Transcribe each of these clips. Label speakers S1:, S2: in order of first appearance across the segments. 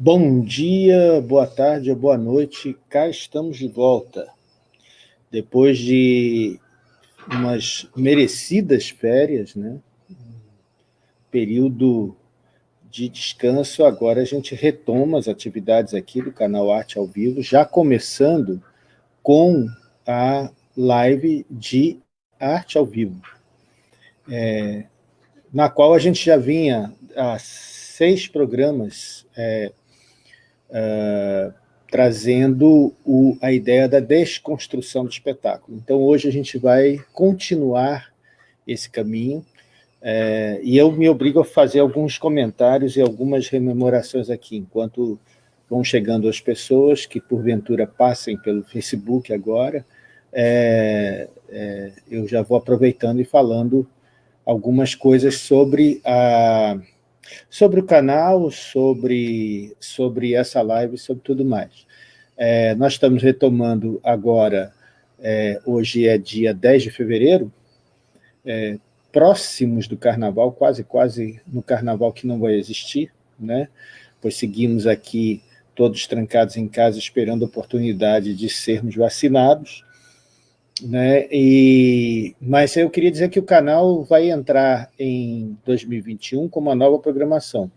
S1: Bom dia, boa tarde boa noite, cá estamos de volta. Depois de umas merecidas férias, né? período de descanso, agora a gente retoma as atividades aqui do canal Arte ao Vivo, já começando com a live de Arte ao Vivo, é, na qual a gente já vinha há seis programas é, uh, trazendo o, a ideia da desconstrução do espetáculo. Então, hoje a gente vai continuar esse caminho, é, e eu me obrigo a fazer alguns comentários e algumas rememorações aqui, enquanto vão chegando as pessoas que, porventura, passem pelo Facebook agora, é, é, eu já vou aproveitando e falando algumas coisas sobre a sobre o canal, sobre, sobre essa live, sobre tudo mais. É, nós estamos retomando agora, é, hoje é dia 10 de fevereiro, é, próximos do carnaval, quase, quase no carnaval que não vai existir, né? pois seguimos aqui todos trancados em casa esperando a oportunidade de sermos vacinados, né? E, mas eu queria dizer que o canal vai entrar em 2021 com uma nova programação.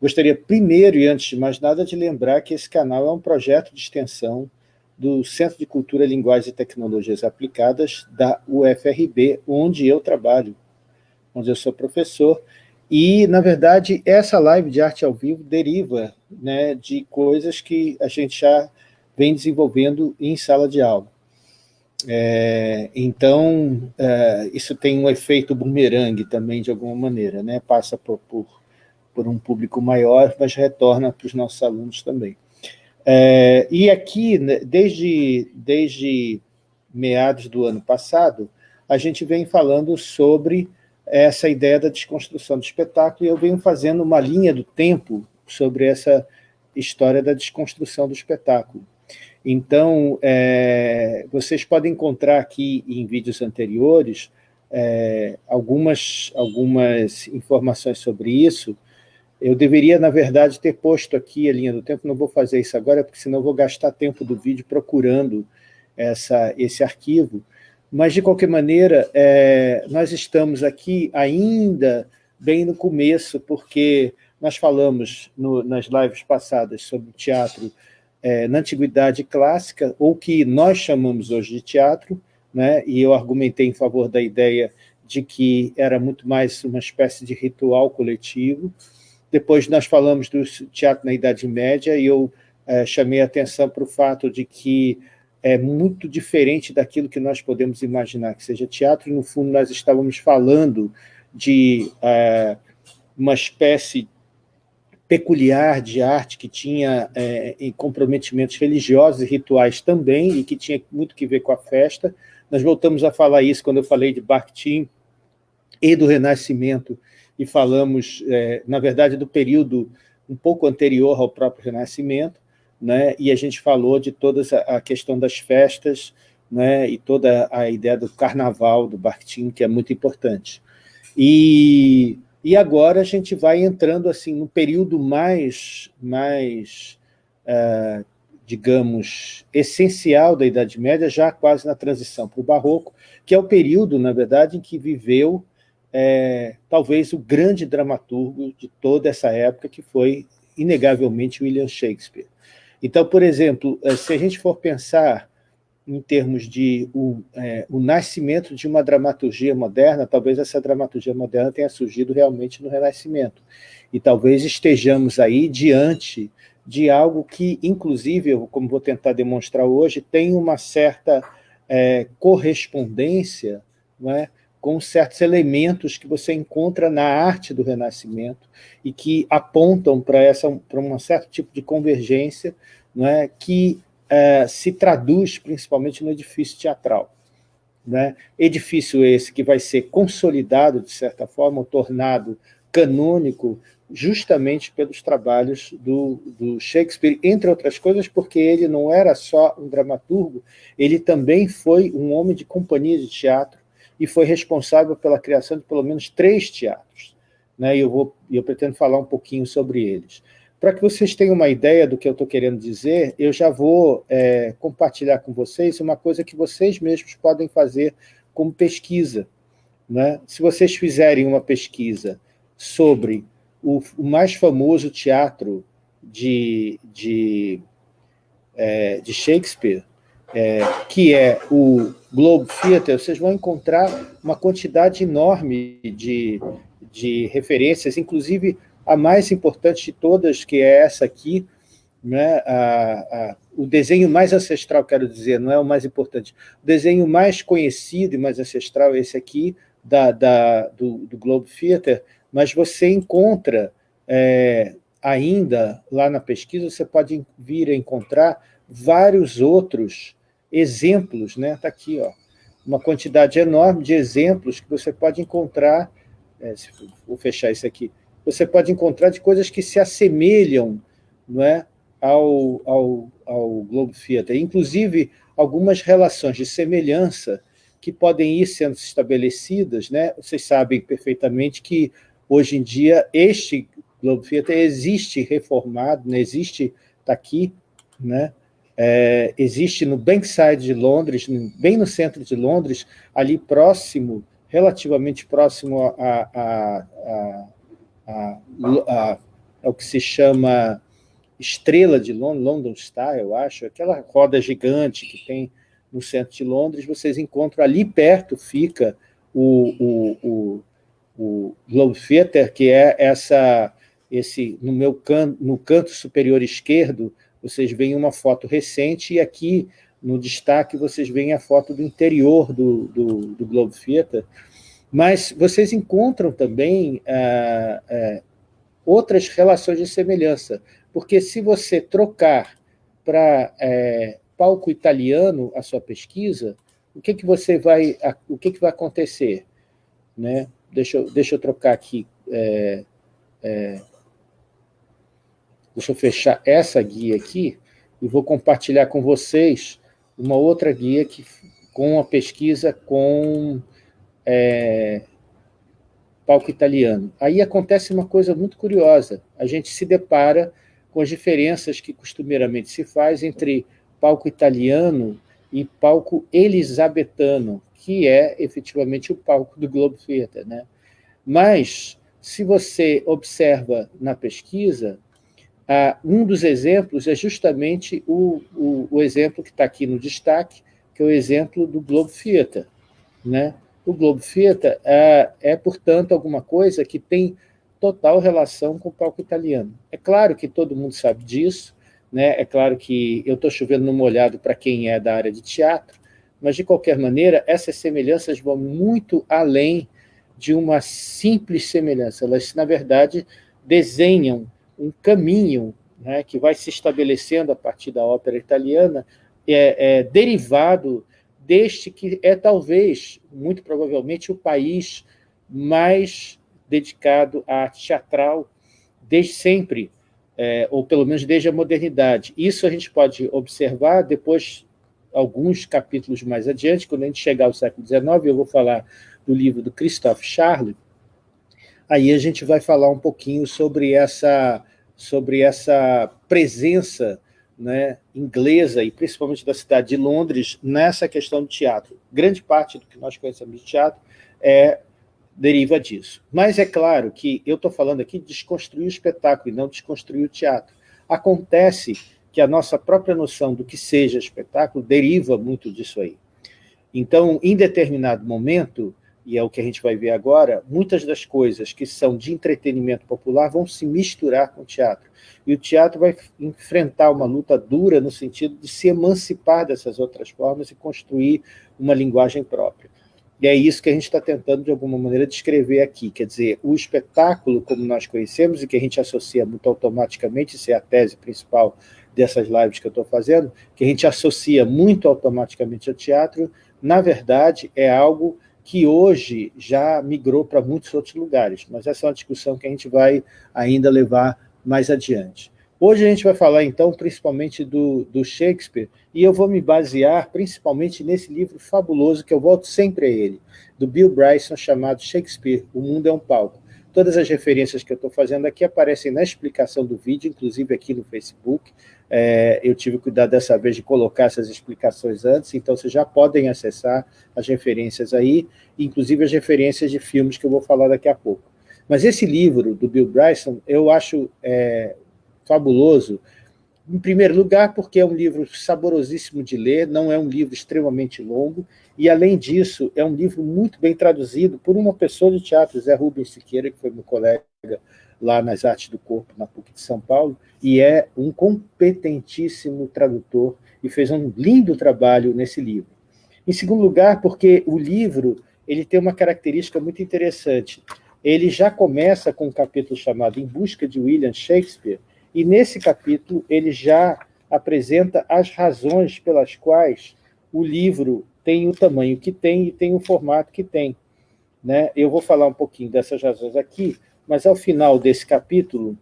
S1: Gostaria primeiro e antes de mais nada de lembrar que esse canal é um projeto de extensão do Centro de Cultura, Linguagens e Tecnologias Aplicadas da UFRB, onde eu trabalho, onde eu sou professor, e, na verdade, essa live de arte ao vivo deriva né, de coisas que a gente já vem desenvolvendo em sala de aula. É, então, é, isso tem um efeito bumerangue também, de alguma maneira, né? passa por, por, por um público maior, mas retorna para os nossos alunos também. É, e aqui, né, desde, desde meados do ano passado, a gente vem falando sobre essa ideia da desconstrução do espetáculo, e eu venho fazendo uma linha do tempo sobre essa história da desconstrução do espetáculo. Então, é, vocês podem encontrar aqui em vídeos anteriores é, algumas, algumas informações sobre isso. Eu deveria, na verdade, ter posto aqui a linha do tempo, não vou fazer isso agora, porque senão vou gastar tempo do vídeo procurando essa, esse arquivo. Mas, de qualquer maneira, é, nós estamos aqui ainda bem no começo, porque nós falamos no, nas lives passadas sobre o teatro é, na Antiguidade Clássica, ou que nós chamamos hoje de teatro, né, e eu argumentei em favor da ideia de que era muito mais uma espécie de ritual coletivo. Depois nós falamos do teatro na Idade Média, e eu é, chamei a atenção para o fato de que é muito diferente daquilo que nós podemos imaginar que seja teatro, no fundo nós estávamos falando de é, uma espécie peculiar de arte, que tinha é, comprometimentos religiosos e rituais também, e que tinha muito que ver com a festa. Nós voltamos a falar isso quando eu falei de Bakhtin e do Renascimento, e falamos, é, na verdade, do período um pouco anterior ao próprio Renascimento, né? e a gente falou de toda a questão das festas, né? e toda a ideia do carnaval do Bakhtin, que é muito importante. E e agora a gente vai entrando assim no período mais, mais uh, digamos, essencial da Idade Média, já quase na transição para o Barroco, que é o período, na verdade, em que viveu é, talvez o grande dramaturgo de toda essa época, que foi, inegavelmente, William Shakespeare. Então, por exemplo, eh, se a gente for pensar em termos de o, é, o nascimento de uma dramaturgia moderna, talvez essa dramaturgia moderna tenha surgido realmente no Renascimento. E talvez estejamos aí diante de algo que, inclusive, como vou tentar demonstrar hoje, tem uma certa é, correspondência é, com certos elementos que você encontra na arte do Renascimento e que apontam para um certo tipo de convergência é, que é, se traduz principalmente no edifício teatral. Né? Edifício esse que vai ser consolidado, de certa forma, tornado canônico, justamente pelos trabalhos do, do, Shakespeare, entre outras coisas, porque ele não era só um dramaturgo, ele também foi um homem de companhia de teatro e foi responsável pela criação de pelo menos três teatros. Né? E eu, vou, eu pretendo falar um pouquinho sobre eles. Para que vocês tenham uma ideia do que eu estou querendo dizer, eu já vou é, compartilhar com vocês uma coisa que vocês mesmos podem fazer como pesquisa. Né? Se vocês fizerem uma pesquisa sobre o, o mais famoso teatro de, de, é, de Shakespeare, é, que é o Globe Theatre, vocês vão encontrar uma quantidade enorme de, de referências, inclusive a mais importante de todas, que é essa aqui, né, a, a, o desenho mais ancestral, quero dizer, não é o mais importante, o desenho mais conhecido e mais ancestral é esse aqui, da, da do, do, Globe Theatre, mas você encontra é, ainda, lá na pesquisa, você pode vir a encontrar vários outros exemplos, né? Está aqui, ó, uma quantidade enorme de exemplos que você pode encontrar, é, vou fechar isso aqui, você pode encontrar de coisas que se assemelham não é, ao, ao, ao Globo Theatre, inclusive algumas relações de semelhança que podem ir sendo estabelecidas, né? vocês sabem perfeitamente que hoje em dia este Globo Theatre existe reformado, né? existe, está aqui, né? É, existe no Bankside de Londres, bem no centro de Londres, ali próximo, relativamente próximo a, a, a, ao que se chama Estrela de Londres, London Star, eu acho, aquela roda gigante que tem no centro de Londres, vocês encontram ali perto, fica o, o, o, o Globe Theatre, que é essa, esse, no meu can, no canto superior esquerdo, vocês veem uma foto recente, e aqui no destaque vocês veem a foto do interior do, do, do Globe Theatre, mas vocês encontram também ah, ah, outras relações de semelhança, porque se você trocar para é, palco italiano a sua pesquisa, o que, que você vai, o que, que vai acontecer? Né? Deixa, eu, deixa eu trocar aqui é, é, Deixa eu fechar essa guia aqui e vou compartilhar com vocês uma outra guia que, com a pesquisa com é, palco italiano. Aí acontece uma coisa muito curiosa. A gente se depara com as diferenças que costumeiramente se faz entre palco italiano e palco elisabetano, que é efetivamente o palco do Globo Theatre. Né? Mas, se você observa na pesquisa, um dos exemplos é justamente o, o, o exemplo que está aqui no destaque, que é o exemplo do Globo Theatre. Né? O Globo Theatre é, é, portanto, alguma coisa que tem total relação com o palco italiano. É claro que todo mundo sabe disso, né? é claro que eu estou chovendo no molhado para quem é da área de teatro, mas, de qualquer maneira, essas semelhanças vão muito além de uma simples semelhança. Elas, na verdade, desenham um caminho né, que vai se estabelecendo a partir da ópera italiana, é, é, derivado deste que é talvez, muito provavelmente, o país mais dedicado à arte teatral desde sempre, é, ou pelo menos desde a modernidade. Isso a gente pode observar depois, alguns capítulos mais adiante, quando a gente chegar ao século XIX, eu vou falar do livro do Christophe Charles, aí a gente vai falar um pouquinho sobre essa sobre essa presença né, inglesa, e principalmente da cidade de Londres, nessa questão do teatro. Grande parte do que nós conhecemos de teatro é, deriva disso. Mas é claro que eu estou falando aqui de desconstruir o espetáculo e não desconstruir o teatro. Acontece que a nossa própria noção do que seja espetáculo deriva muito disso aí. Então, em determinado momento, e é o que a gente vai ver agora, muitas das coisas que são de entretenimento popular vão se misturar com o teatro. E o teatro vai enfrentar uma luta dura no sentido de se emancipar dessas outras formas e construir uma linguagem própria. E é isso que a gente está tentando, de alguma maneira, descrever aqui. Quer dizer, o espetáculo, como nós conhecemos, e que a gente associa muito automaticamente, isso é a tese principal dessas lives que eu estou fazendo, que a gente associa muito automaticamente ao teatro, na verdade, é algo que hoje já migrou para muitos outros lugares, mas essa é uma discussão que a gente vai ainda levar mais adiante. Hoje a gente vai falar, então, principalmente do, do Shakespeare, e eu vou me basear principalmente nesse livro fabuloso, que eu volto sempre a ele, do Bill Bryson, chamado Shakespeare, O Mundo é um Palco. Todas as referências que eu estou fazendo aqui aparecem na explicação do vídeo, inclusive aqui no Facebook. É, eu tive cuidado dessa vez de colocar essas explicações antes, então vocês já podem acessar as referências aí, inclusive as referências de filmes que eu vou falar daqui a pouco. Mas esse livro do Bill Bryson, eu acho é, fabuloso, em primeiro lugar, porque é um livro saborosíssimo de ler, não é um livro extremamente longo, e, além disso, é um livro muito bem traduzido por uma pessoa de teatro, Zé Rubens Siqueira, que foi meu colega lá nas Artes do Corpo, na PUC de São Paulo, e é um competentíssimo tradutor, e fez um lindo trabalho nesse livro. Em segundo lugar, porque o livro ele tem uma característica muito interessante. Ele já começa com um capítulo chamado Em Busca de William Shakespeare, e nesse capítulo ele já apresenta as razões pelas quais o livro tem o tamanho que tem e tem o formato que tem. Né? Eu vou falar um pouquinho dessas razões aqui, mas ao final desse capítulo,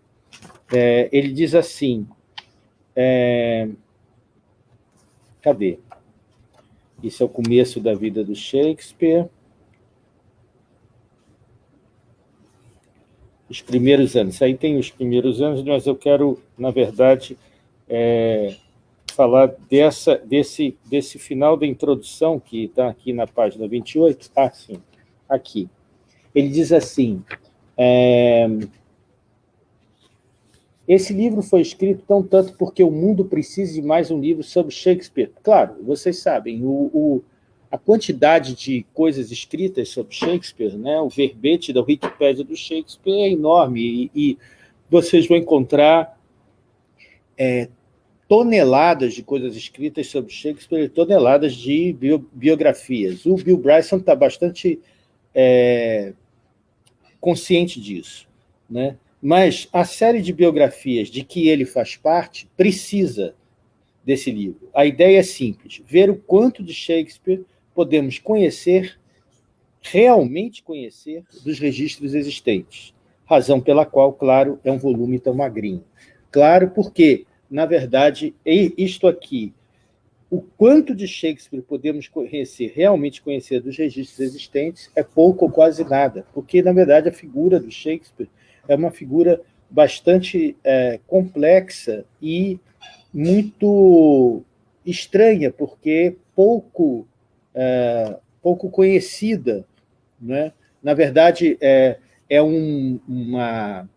S1: é, ele diz assim, é, cadê? Isso é o começo da vida do Shakespeare. os primeiros anos. Aí tem os primeiros anos, mas eu quero, na verdade, é, falar dessa, desse, desse final da introdução, que está aqui na página 28. Ah, sim, aqui. Ele diz assim, é, esse livro foi escrito tão tanto porque o mundo precisa de mais um livro sobre Shakespeare. Claro, vocês sabem, o, o a quantidade de coisas escritas sobre Shakespeare, né, o verbete da Wikipédia do Shakespeare é enorme, e, e vocês vão encontrar é, toneladas de coisas escritas sobre Shakespeare, toneladas de bio, biografias. O Bill Bryson está bastante é, consciente disso. Né? Mas a série de biografias de que ele faz parte precisa desse livro. A ideia é simples, ver o quanto de Shakespeare podemos conhecer, realmente conhecer, dos registros existentes. Razão pela qual, claro, é um volume tão magrinho. Claro, porque, na verdade, isto aqui, o quanto de Shakespeare podemos conhecer, realmente conhecer dos registros existentes, é pouco ou quase nada, porque, na verdade, a figura do Shakespeare é uma figura bastante é, complexa e muito estranha, porque pouco é, pouco conhecida. Né? Na verdade, é, é um, uma,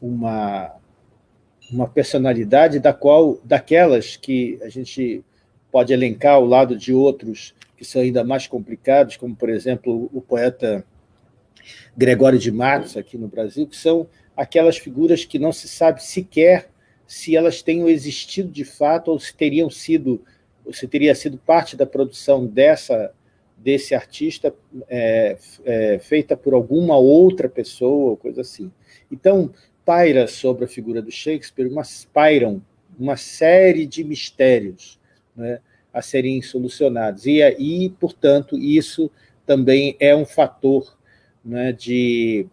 S1: uma, uma personalidade da qual, daquelas que a gente pode elencar ao lado de outros que são ainda mais complicados, como, por exemplo, o poeta Gregório de Matos, aqui no Brasil, que são aquelas figuras que não se sabe sequer se elas tenham existido de fato ou se teriam sido você teria sido parte da produção dessa, desse artista é, é, feita por alguma outra pessoa, coisa assim. Então, paira sobre a figura do Shakespeare, mas pairam uma série de mistérios né, a serem solucionados. E, aí, portanto, isso também é um fator né, de,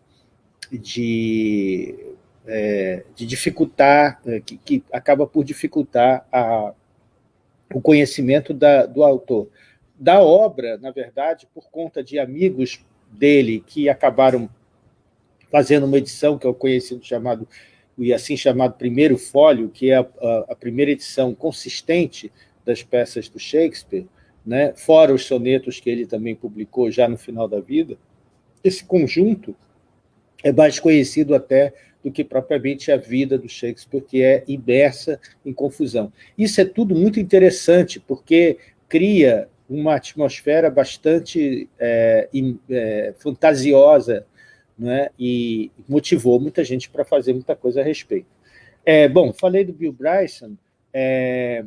S1: de, é, de dificultar, é, que, que acaba por dificultar a, o conhecimento da, do autor. Da obra, na verdade, por conta de amigos dele que acabaram fazendo uma edição que é o conhecido chamado, e assim chamado primeiro fólio, que é a, a, a primeira edição consistente das peças do Shakespeare, né, fora os sonetos que ele também publicou já no final da vida, esse conjunto é mais conhecido até do que propriamente a vida do Shakespeare, que é imersa em confusão. Isso é tudo muito interessante, porque cria uma atmosfera bastante é, é, fantasiosa né, e motivou muita gente para fazer muita coisa a respeito. É, bom, falei do Bill Bryson, é,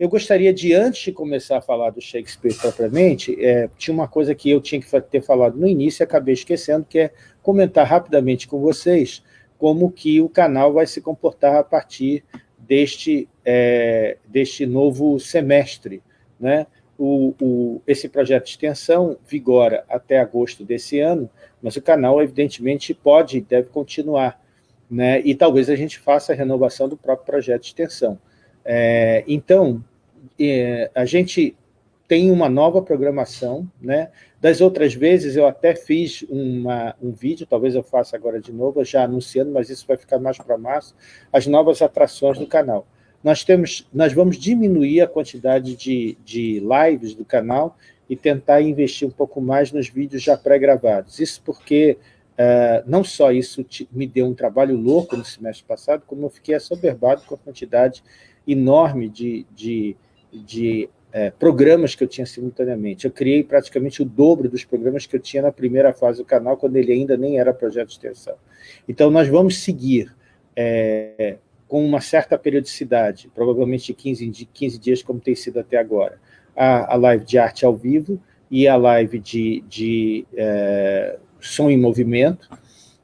S1: eu gostaria de, antes de começar a falar do Shakespeare propriamente, é, tinha uma coisa que eu tinha que ter falado no início e acabei esquecendo, que é comentar rapidamente com vocês como que o canal vai se comportar a partir deste, é, deste novo semestre. Né? O, o, esse projeto de extensão vigora até agosto desse ano, mas o canal, evidentemente, pode e deve continuar. Né? E talvez a gente faça a renovação do próprio projeto de extensão. É, então, é, a gente tem uma nova programação, né? Das outras vezes eu até fiz uma, um vídeo, talvez eu faça agora de novo, já anunciando, mas isso vai ficar mais para março, as novas atrações do canal. Nós, temos, nós vamos diminuir a quantidade de, de lives do canal e tentar investir um pouco mais nos vídeos já pré-gravados. Isso porque uh, não só isso me deu um trabalho louco no semestre passado, como eu fiquei assoberbado com a quantidade enorme de, de, de é, programas que eu tinha simultaneamente. Eu criei praticamente o dobro dos programas que eu tinha na primeira fase do canal, quando ele ainda nem era projeto de extensão. Então, nós vamos seguir é, com uma certa periodicidade, provavelmente de 15, 15 dias, como tem sido até agora, a, a live de arte ao vivo e a live de, de é, som em movimento,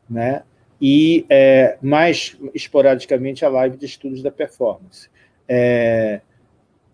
S1: né? e é, mais esporadicamente a live de estudos da performance. É,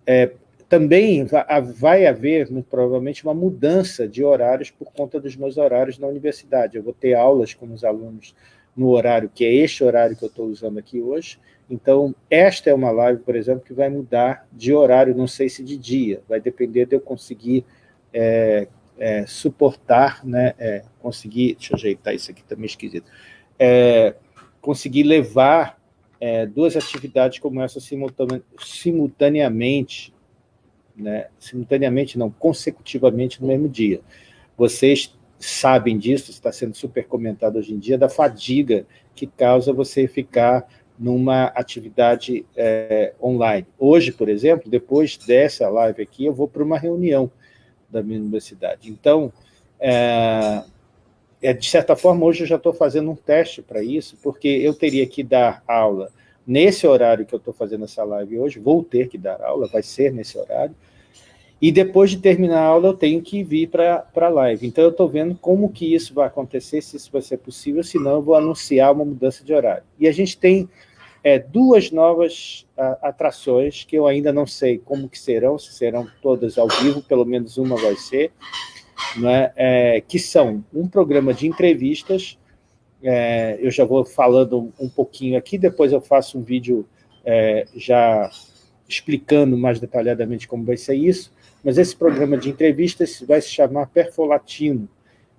S1: é, também vai haver, muito provavelmente, uma mudança de horários por conta dos meus horários na universidade. Eu vou ter aulas com os alunos no horário que é este horário que eu estou usando aqui hoje. Então, esta é uma live, por exemplo, que vai mudar de horário, não sei se de dia, vai depender de eu conseguir é, é, suportar, né, é, conseguir, deixa eu ajeitar isso aqui também esquisito, é, conseguir levar é, duas atividades como essa simultaneamente né, simultaneamente, não, consecutivamente no mesmo dia. Vocês sabem disso, está sendo super comentado hoje em dia, da fadiga que causa você ficar numa atividade é, online. Hoje, por exemplo, depois dessa live aqui, eu vou para uma reunião da minha universidade. Então, é, de certa forma, hoje eu já estou fazendo um teste para isso, porque eu teria que dar aula nesse horário que eu estou fazendo essa live hoje, vou ter que dar aula, vai ser nesse horário, e depois de terminar a aula eu tenho que vir para a live. Então eu estou vendo como que isso vai acontecer, se isso vai ser possível, senão eu vou anunciar uma mudança de horário. E a gente tem é, duas novas a, atrações que eu ainda não sei como que serão, se serão todas ao vivo, pelo menos uma vai ser, né, é, que são um programa de entrevistas é, eu já vou falando um pouquinho aqui, depois eu faço um vídeo é, já explicando mais detalhadamente como vai ser isso, mas esse programa de entrevistas vai se chamar Perfolatino,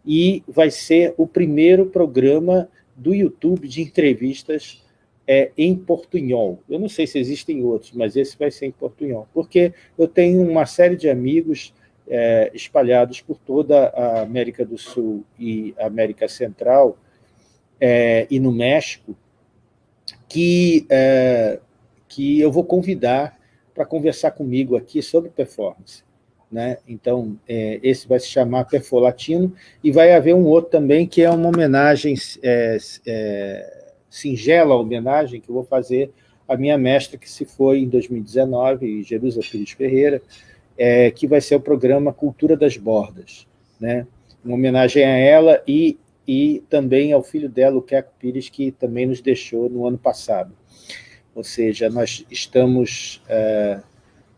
S1: e vai ser o primeiro programa do YouTube de entrevistas é, em portunhol. Eu não sei se existem outros, mas esse vai ser em portunhol, porque eu tenho uma série de amigos é, espalhados por toda a América do Sul e América Central, é, e no México, que, é, que eu vou convidar para conversar comigo aqui sobre performance. Né? Então, é, esse vai se chamar Perfolatino, e vai haver um outro também, que é uma homenagem, é, é, singela homenagem, que eu vou fazer à minha mestra, que se foi em 2019, Jerusa Pires Ferreira, é, que vai ser o programa Cultura das Bordas. Né? Uma homenagem a ela e e também ao filho dela, o Queco Pires, que também nos deixou no ano passado. Ou seja, nós estamos é,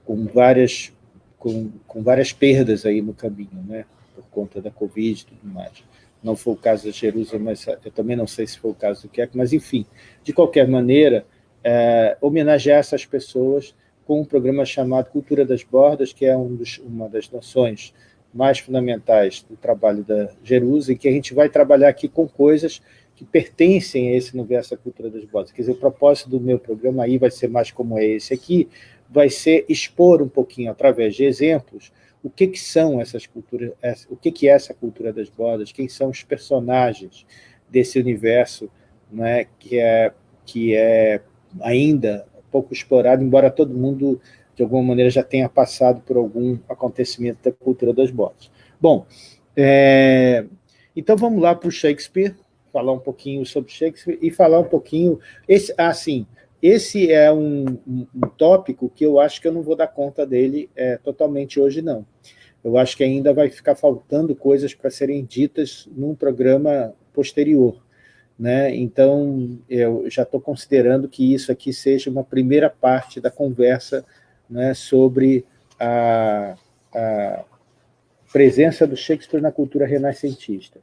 S1: com, várias, com, com, várias perdas aí no caminho, né? por conta da Covid e tudo mais. Não foi o caso da Jerusalém, mas eu também não sei se foi o caso do Queco, mas enfim, de qualquer maneira, é, homenagear essas pessoas com um programa chamado Cultura das Bordas, que é um dos, uma das noções mais fundamentais do trabalho da Jerusa, e que a gente vai trabalhar aqui com coisas que pertencem a esse universo da cultura das vozes. Quer dizer, o propósito do meu programa aí vai ser mais como é esse aqui, vai ser expor um pouquinho, através de exemplos, o que, que são essas culturas, o que, que é essa cultura das bordas, quem são os personagens desse universo né, que, é, que é ainda pouco explorado, embora todo mundo de alguma maneira já tenha passado por algum acontecimento da cultura das botas. Bom, é, então vamos lá para o Shakespeare, falar um pouquinho sobre Shakespeare e falar um pouquinho... Esse, assim, esse é um, um, um, tópico que eu acho que eu não vou dar conta dele é, totalmente hoje, não. Eu acho que ainda vai ficar faltando coisas para serem ditas num programa posterior. Né? Então, eu já estou considerando que isso aqui seja uma primeira parte da conversa né, sobre a, a, presença do Shakespeare na cultura renascentista.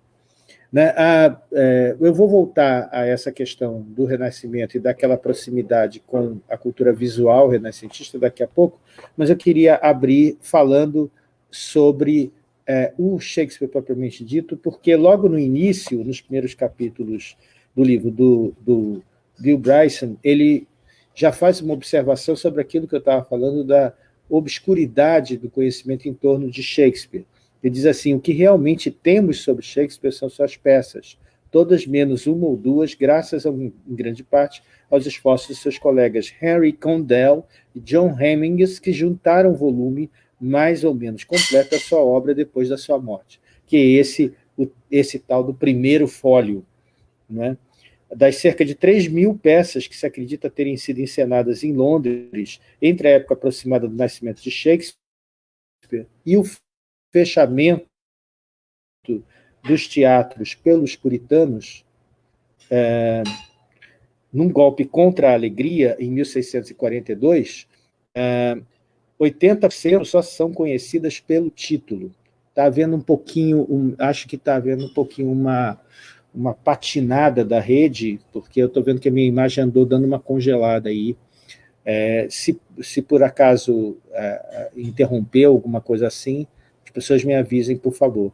S1: Né, a, é, eu vou voltar a essa questão do Renascimento e daquela proximidade com a cultura visual renascentista daqui a pouco, mas eu queria abrir falando sobre é, o Shakespeare propriamente dito, porque logo no início, nos primeiros capítulos do livro do, do Bill Bryson, ele já faz uma observação sobre aquilo que eu estava falando da obscuridade do conhecimento em torno de Shakespeare. Ele diz assim, o que realmente temos sobre Shakespeare são suas peças, todas menos uma ou duas, graças, a, em grande parte, aos esforços de seus colegas Henry Condell e John Hemmings, que juntaram volume mais ou menos completo da sua obra depois da sua morte, que é esse, esse tal do primeiro fólio. Né? Das cerca de 3 mil peças que se acredita terem sido encenadas em Londres entre a época aproximada do nascimento de Shakespeare e o fechamento dos teatros pelos puritanos, é, num golpe contra a alegria, em 1642, é, 80% só são conhecidas pelo título. Está havendo um pouquinho, um, acho que está havendo um pouquinho uma, uma patinada da rede, porque eu estou vendo que a minha imagem andou dando uma congelada aí. É, se, se por acaso é, interrompeu alguma coisa assim, as pessoas me avisem, por favor.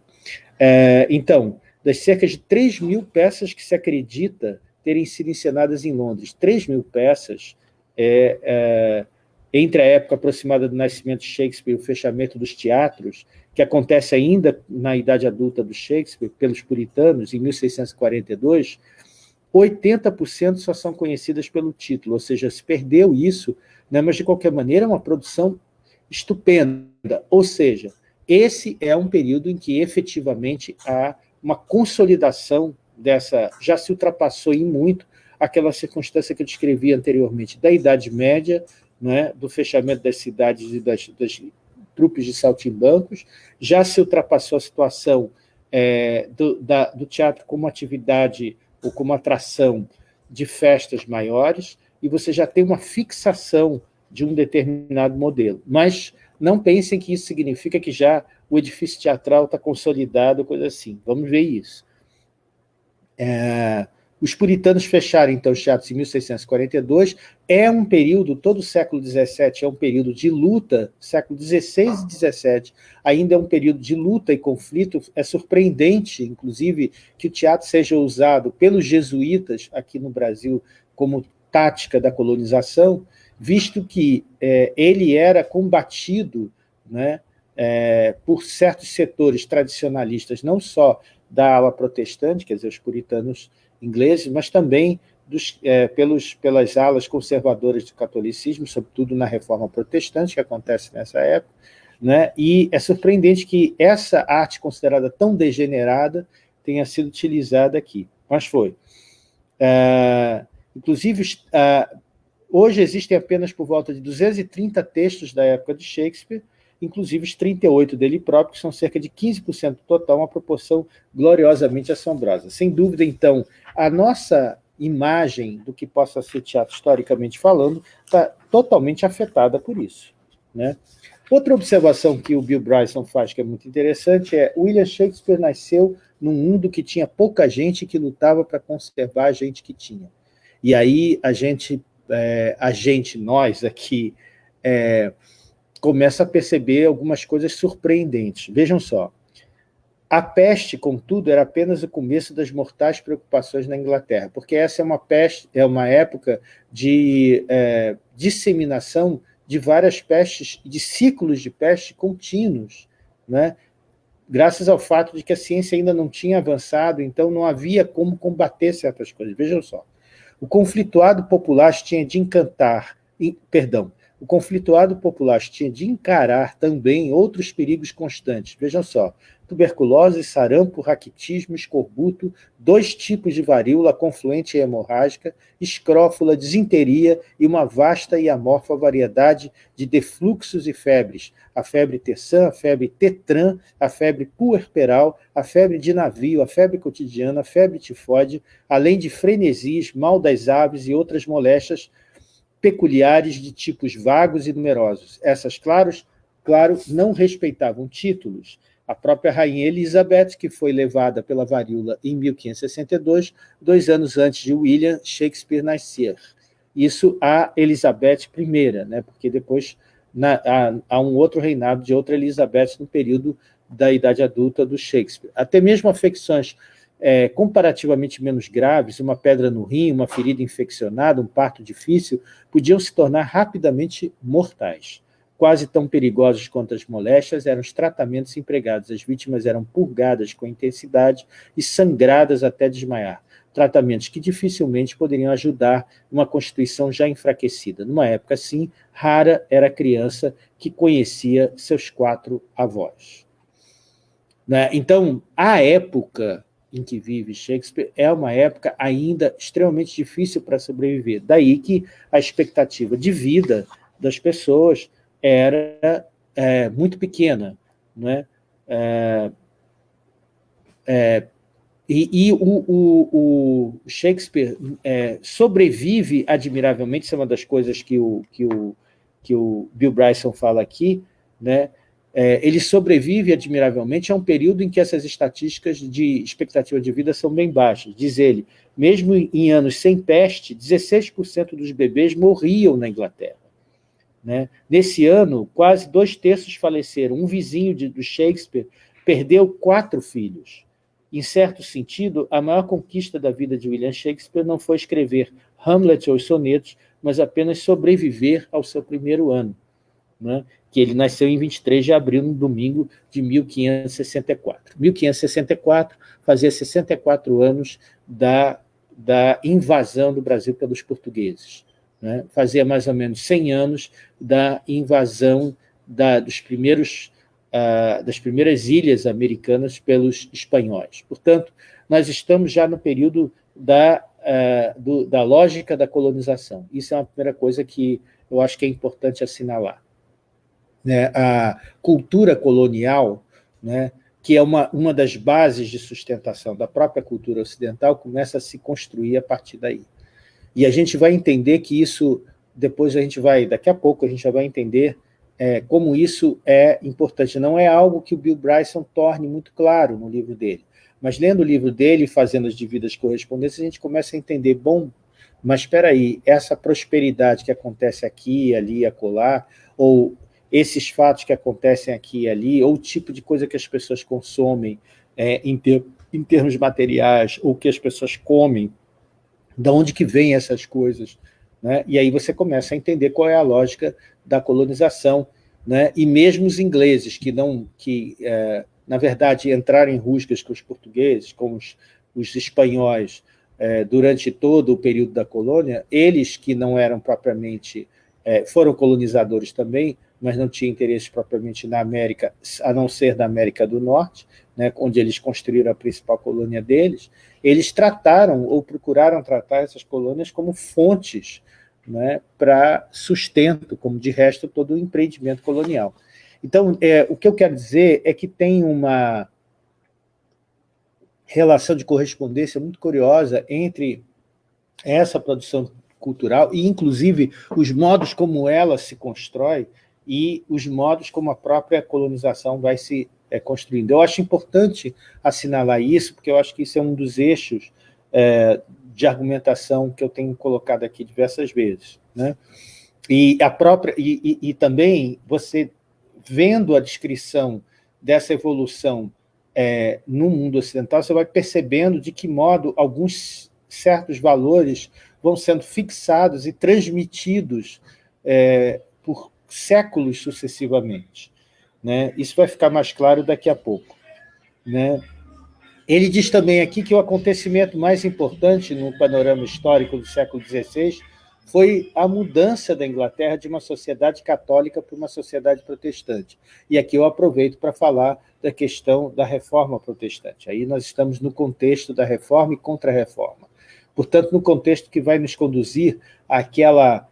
S1: É, então, das cerca de 3 mil peças que se acredita terem sido encenadas em Londres, 3 mil peças, é, é, entre a época aproximada do nascimento de Shakespeare e o fechamento dos teatros, que acontece ainda na idade adulta do Shakespeare, pelos puritanos, em 1642, 80% só são conhecidas pelo título, ou seja, se perdeu isso, né, mas de qualquer maneira é uma produção estupenda, ou seja, esse é um período em que efetivamente há uma consolidação dessa, já se ultrapassou em muito aquela circunstância que eu descrevi anteriormente, da Idade Média, né, do fechamento das cidades e das, das trupes de saltimbancos, já se ultrapassou a situação é, do, da, do teatro como atividade ou como atração de festas maiores, e você já tem uma fixação de um determinado modelo. Mas não pensem que isso significa que já o edifício teatral está consolidado, coisa assim. Vamos ver isso. É, os puritanos fecharam, então, os teatros em 1642. É um período, todo o século XVII é um período de luta, século XVI e XVII ainda é um período de luta e conflito. É surpreendente, inclusive, que o teatro seja usado pelos jesuítas aqui no Brasil como tática da colonização, visto que é, ele era combatido né, é, por certos setores tradicionalistas, não só da ala protestante, quer dizer, os puritanos ingleses, mas também dos, é, pelos, pelas alas conservadoras do catolicismo, sobretudo na reforma protestante, que acontece nessa época, né? e é surpreendente que essa arte considerada tão degenerada tenha sido utilizada aqui, mas foi. É, inclusive, é, hoje existem apenas por volta de 230 textos da época de Shakespeare, inclusive os 38 dele próprio, que são cerca de 15% do total, uma proporção gloriosamente assombrosa. Sem dúvida, então, a nossa imagem do que possa ser teatro historicamente falando está totalmente afetada por isso. Né? Outra observação que o Bill Bryson faz, que é muito interessante, é William Shakespeare nasceu num mundo que tinha pouca gente que lutava para conservar a gente que tinha. E aí a gente, é, a gente nós aqui, é, começa a perceber algumas coisas surpreendentes. Vejam só, a peste, contudo, era apenas o começo das mortais preocupações na Inglaterra, porque essa é uma, peste, é uma época de é, disseminação de várias pestes, de ciclos de peste contínuos, né? graças ao fato de que a ciência ainda não tinha avançado, então não havia como combater certas coisas. Vejam só, o conflituado popular tinha de encantar, perdão, o conflituado popular tinha de encarar também outros perigos constantes. Vejam só, tuberculose, sarampo, raquitismo, escorbuto, dois tipos de varíola confluente e hemorrágica, escrófula, disenteria e uma vasta e amorfa variedade de defluxos e febres, a febre terçã, a febre tetran, a febre puerperal, a febre de navio, a febre cotidiana, a febre tifoide, além de frenesias, mal das aves e outras moléstias peculiares de tipos vagos e numerosos. Essas, claros, claro, não respeitavam títulos. A própria rainha Elizabeth, que foi levada pela varíola em 1562, dois anos antes de William Shakespeare nascer. Isso a Elizabeth I, né, porque depois na, a, um outro reinado de outra Elizabeth no período da idade adulta do Shakespeare. Até mesmo afecções é, comparativamente menos graves, uma pedra no rim, uma ferida infeccionada, um parto difícil, podiam se tornar rapidamente mortais. Quase tão perigosos quanto as moléstias eram os tratamentos empregados. As vítimas eram purgadas com intensidade e sangradas até desmaiar. Tratamentos que dificilmente poderiam ajudar uma constituição já enfraquecida. Numa época assim, rara era a criança que conhecia seus quatro avós. Né? Então, a época em que vive Shakespeare é uma época ainda extremamente difícil para sobreviver. Daí que a expectativa de vida das pessoas era é, muito pequena. Né? É, é, e, e o, o, o, Shakespeare é, sobrevive admiravelmente, isso é uma das coisas que o, que o, que o Bill Bryson fala aqui, né? É, ele sobrevive admiravelmente a um período em que essas estatísticas de expectativa de vida são bem baixas. Diz ele, mesmo em anos sem peste, 16% dos bebês morriam na Inglaterra. Né? Nesse ano, quase dois terços faleceram. Um vizinho de, do Shakespeare perdeu quatro filhos. Em certo sentido, a maior conquista da vida de William Shakespeare não foi escrever Hamlet ou os sonetos, mas apenas sobreviver ao seu primeiro ano, né? Que ele nasceu em 23 de abril, no domingo de 1564. 1564 fazia 64 anos da, da invasão do Brasil pelos portugueses né? fazia mais ou menos 100 anos da invasão da, dos primeiros, uh, das primeiras ilhas americanas pelos espanhóis. Portanto, nós estamos já no período da, uh, do, da lógica da colonização. Isso é uma primeira coisa que eu acho que é importante assinalar. Né? A cultura colonial, né, que é uma, uma das bases de sustentação da própria cultura ocidental, começa a se construir a partir daí. E a gente vai entender que isso, depois a gente vai, daqui a pouco a gente já vai entender é, como isso é importante. Não é algo que o Bill Bryson torne muito claro no livro dele, mas lendo o livro dele e fazendo as devidas correspondências, a gente começa a entender, bom, mas espera aí, essa prosperidade que acontece aqui, ali, acolá, ou esses fatos que acontecem aqui e ali, ou o tipo de coisa que as pessoas consomem é, em, ter, em termos materiais, ou que as pessoas comem, de onde que vêm essas coisas, né? e aí você começa a entender qual é a lógica da colonização, né? e mesmo os ingleses, que, não, que é, na verdade, entraram em rusgas com os portugueses, com os, os espanhóis, é, durante todo o período da colônia, eles que não eram propriamente, é, foram colonizadores também, mas não tinham interesse propriamente na América, a não ser da América do Norte, né, onde eles construíram a principal colônia deles, eles trataram ou procuraram tratar essas colônias como fontes né, para sustento, como de resto todo o empreendimento colonial. Então, é, o que eu quero dizer é que tem uma relação de correspondência muito curiosa entre essa produção cultural e, inclusive, os modos como ela se constrói e os modos como a própria colonização vai se é, construindo. Eu acho importante assinalar isso, porque eu acho que isso é um dos eixos é, de argumentação que eu tenho colocado aqui diversas vezes. Né? E, a própria, e, e, e também você vendo a descrição dessa evolução é, no mundo ocidental, você vai percebendo de que modo alguns certos valores vão sendo fixados e transmitidos é, por séculos sucessivamente. Né? Isso vai ficar mais claro daqui a pouco. Né? Ele diz também aqui que o acontecimento mais importante no panorama histórico do século XVI foi a mudança da Inglaterra de uma sociedade católica para uma sociedade protestante. E aqui eu aproveito para falar da questão da reforma protestante. Aí nós estamos no contexto da reforma e contra-reforma. Portanto, no contexto que vai nos conduzir àquela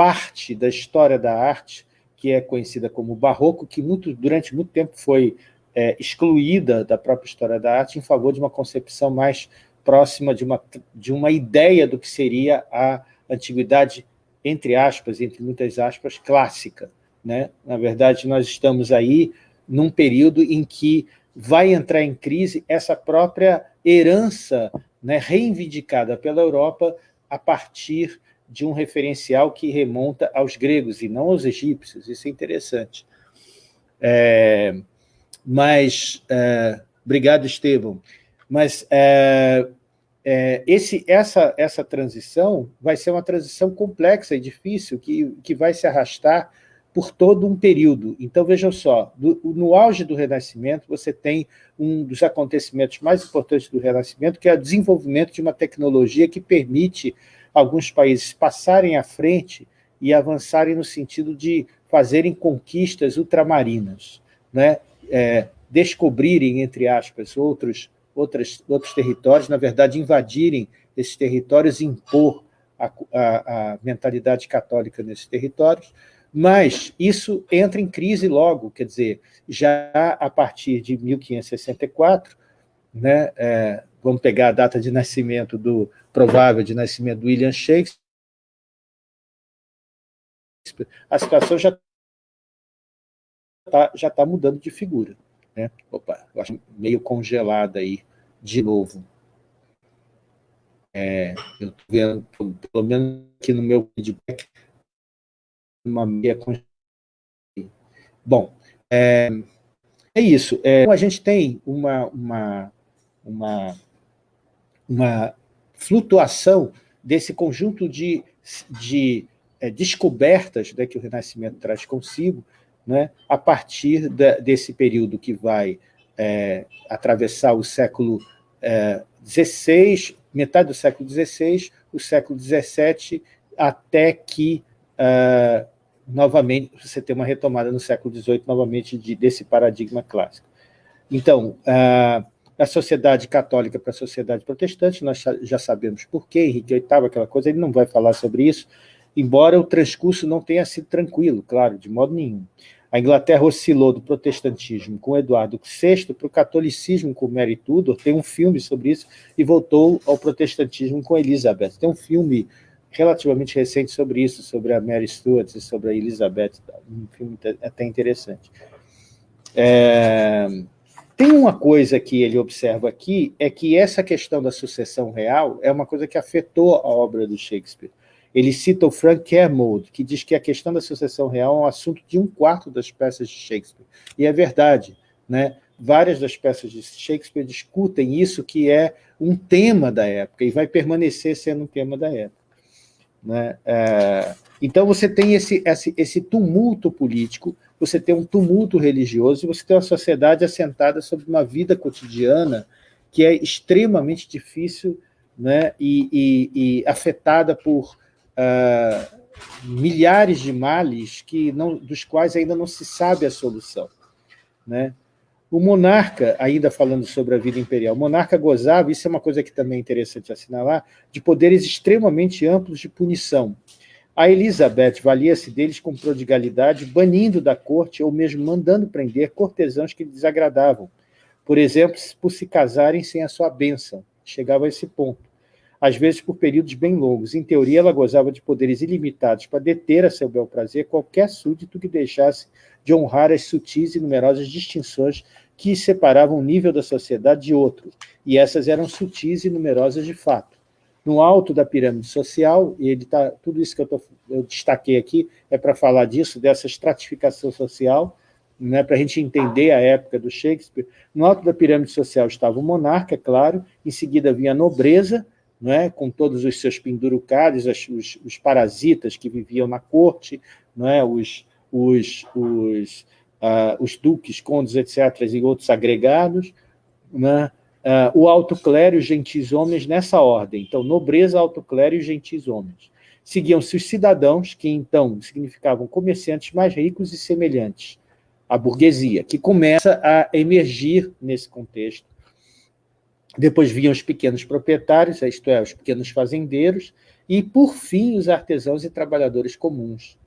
S1: parte da história da arte que é conhecida como barroco, que muito, durante muito tempo foi é, excluída da própria história da arte em favor de uma concepção mais próxima de uma, de uma ideia do que seria a antiguidade, entre aspas, entre muitas aspas, clássica. Né? Na verdade, nós estamos aí num período em que vai entrar em crise essa própria herança né, reivindicada pela Europa a partir de um referencial que remonta aos gregos e não aos egípcios. Isso é interessante. É, mas, é, obrigado, Estevam. Mas é, é, esse, essa, essa transição vai ser uma transição complexa e difícil, que, que vai se arrastar por todo um período. Então, vejam só, do, no auge do Renascimento, você tem um dos acontecimentos mais importantes do Renascimento, que é o desenvolvimento de uma tecnologia que permite alguns países passarem à frente e avançarem no sentido de fazerem conquistas ultramarinas, né? É, descobrirem, entre aspas, outros, outros, outros territórios, na verdade, invadirem esses territórios e impor a, a, a mentalidade católica nesses territórios, mas isso entra em crise logo, quer dizer, já a partir de 1564, né, é, vamos pegar a data de nascimento do provável de nascimento do William Shakespeare, a situação já está já tá mudando de figura. Né? Opa, eu acho meio congelada aí, de novo. É, eu estou vendo, pelo menos aqui no meu feedback, uma meia congelada. Bom, é, é isso. É, a gente tem uma, uma, uma, uma flutuação desse conjunto de, de é, descobertas né, que o Renascimento traz consigo, né, a partir da, desse período que vai é, atravessar o século XVI, é, metade do século XVI, o século XVII, até que, uh, novamente, você tem uma retomada no século XVIII, novamente, de, desse paradigma clássico. Então, uh, a sociedade católica para a sociedade protestante, nós já sabemos por quê, Henrique VIII, aquela coisa, ele não vai falar sobre isso, embora o transcurso não tenha sido tranquilo, claro, de modo nenhum. A Inglaterra oscilou do protestantismo com Eduardo VI para o catolicismo com Mary Tudor, tem um filme sobre isso, e voltou ao protestantismo com Elizabeth. Tem um filme relativamente recente sobre isso, sobre a Mary Stuart e sobre a Elizabeth, um filme até interessante. É... Tem uma coisa que ele observa aqui, é que essa questão da sucessão real é uma coisa que afetou a obra do Shakespeare. Ele cita o Frank Kermode, que diz que a questão da sucessão real é um assunto de um quarto das peças de Shakespeare. E é verdade. Né? Várias das peças de Shakespeare discutem isso, que é um tema da época, e vai permanecer sendo um tema da época. Né? É, então você tem esse, esse, esse tumulto político, você tem um tumulto religioso, e você tem uma sociedade assentada sobre uma vida cotidiana que é extremamente difícil né, e, e, e afetada por uh, milhares de males que não, dos quais ainda não se sabe a solução. Né? O monarca, ainda falando sobre a vida imperial, o monarca gozava, isso é uma coisa que também é interessante assinalar, de poderes extremamente amplos de punição. A Elizabeth valia-se deles com prodigalidade, banindo da corte ou mesmo mandando prender cortesãos que lhe desagradavam, por exemplo, por se casarem sem a sua bênção. Chegava a esse ponto às vezes por períodos bem longos. Em teoria, ela gozava de poderes ilimitados para deter a seu bel prazer qualquer súdito que deixasse de honrar as sutis e numerosas distinções que separavam um nível da sociedade de outro, e essas eram sutis e numerosas de fato. No alto da pirâmide social, e ele tá, tudo isso que eu, tô, eu destaquei aqui é para falar disso, dessa estratificação social, né, para a gente entender a época do Shakespeare, no alto da pirâmide social estava o monarca, é claro, em seguida vinha a nobreza, é? com todos os seus pendurucados, os, os parasitas que viviam na corte, é? os, os, os, uh, os duques, condes, etc., e outros agregados, né? Uh, o alto clero e os gentis homens nessa ordem. Então, nobreza, alto clero e gentis homens. Seguiam-se os cidadãos, que então significavam comerciantes mais ricos e semelhantes à burguesia, que começa a emergir nesse contexto depois vinham os pequenos proprietários, isto é, os pequenos fazendeiros, e, por fim, os artesãos e trabalhadores comuns.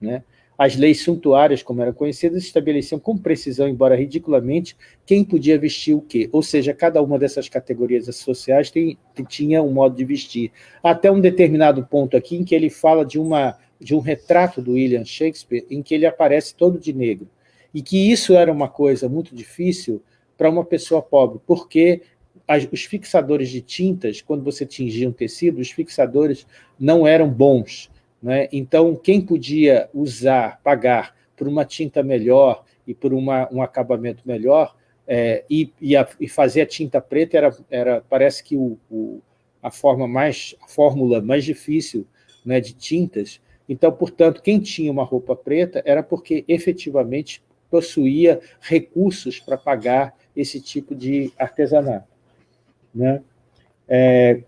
S1: Né? As leis suntuárias, como eram conhecidas, estabeleciam com precisão, embora ridiculamente, quem podia vestir o quê. Ou seja, cada uma dessas categorias sociais tem, tinha um modo de vestir. Até um determinado ponto aqui em que ele fala de, uma, de um retrato do William Shakespeare em que ele aparece todo de negro. E que isso era uma coisa muito difícil para uma pessoa pobre, porque as, os fixadores de tintas, quando você tingia um tecido, os fixadores não eram bons. Né? Então, quem podia usar, pagar por uma tinta melhor e por uma, um acabamento melhor, é, e, e, a, e, fazer a tinta preta era, era parece que o, o, a forma mais a fórmula mais difícil né, de tintas. Então, portanto, quem tinha uma roupa preta era porque efetivamente possuía recursos para pagar esse tipo de artesanato. Né? É,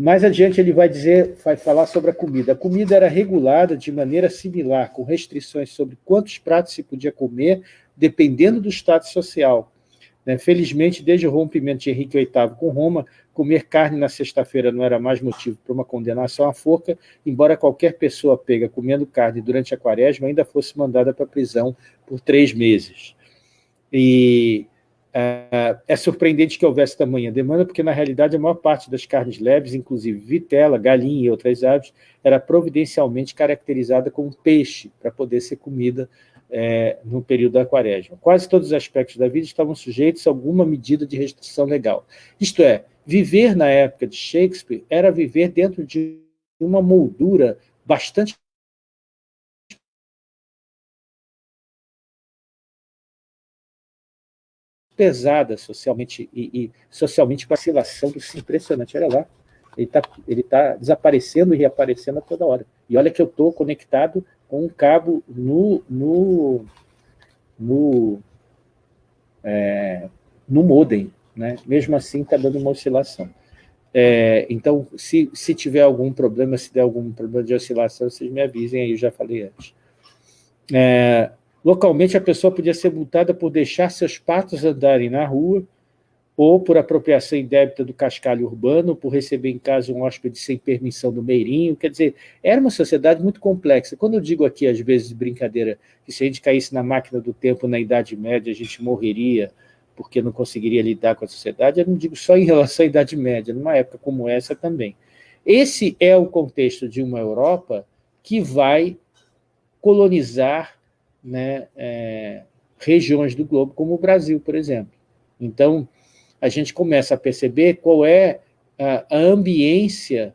S1: mais adiante ele vai dizer, vai falar sobre a comida. A comida era regulada de maneira similar, com restrições sobre quantos pratos se podia comer, dependendo do status social. Né? Felizmente, desde o rompimento de Henrique VIII com Roma, comer carne na sexta-feira não era mais motivo para uma condenação à forca, embora qualquer pessoa pega comendo carne durante a quaresma ainda fosse mandada para a prisão por três meses. E é, é surpreendente que houvesse tamanha demanda, porque, na realidade, a maior parte das carnes leves, inclusive vitela, galinha e outras aves, era providencialmente caracterizada como peixe, para poder ser comida é, no período da quaresma. Quase todos os aspectos da vida estavam sujeitos a alguma medida de restrição legal. Isto é, viver na época de Shakespeare era viver dentro de uma moldura bastante pesada socialmente e, e socialmente vacilação do impressionante. Olha lá, ele está ele tá desaparecendo e reaparecendo a toda hora. E olha que eu estou conectado com um cabo no, no, no, é, no modem. Né? Mesmo assim, está dando uma oscilação. É, então, se, se tiver algum problema, se der algum problema de oscilação, vocês me avisem aí, eu já falei antes. É, Localmente, a pessoa podia ser multada por deixar seus patos andarem na rua, ou por apropriação indébita do cascalho urbano, por receber em casa um hóspede sem permissão do meirinho. Quer dizer, era uma sociedade muito complexa. Quando eu digo aqui, às vezes, de brincadeira, que se a gente caísse na máquina do tempo na Idade Média, a gente morreria porque não conseguiria lidar com a sociedade, eu não digo só em relação à Idade Média, numa época como essa também. Esse é o contexto de uma Europa que vai colonizar né, é, regiões do globo, como o Brasil, por exemplo. Então, a gente começa a perceber qual é a, a ambiência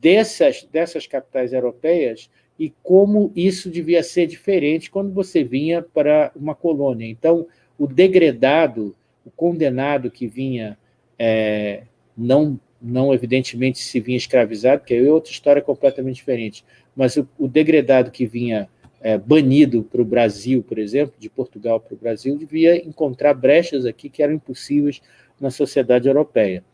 S1: dessas, dessas capitais europeias e como isso devia ser diferente quando você vinha para uma colônia. Então, o degradado, o condenado que vinha, é, não, não evidentemente se vinha escravizado, que é outra história completamente diferente, mas o, o degradado que vinha é, banido para o Brasil, por exemplo, de Portugal para o Brasil, devia encontrar brechas aqui que eram impossíveis na sociedade europeia.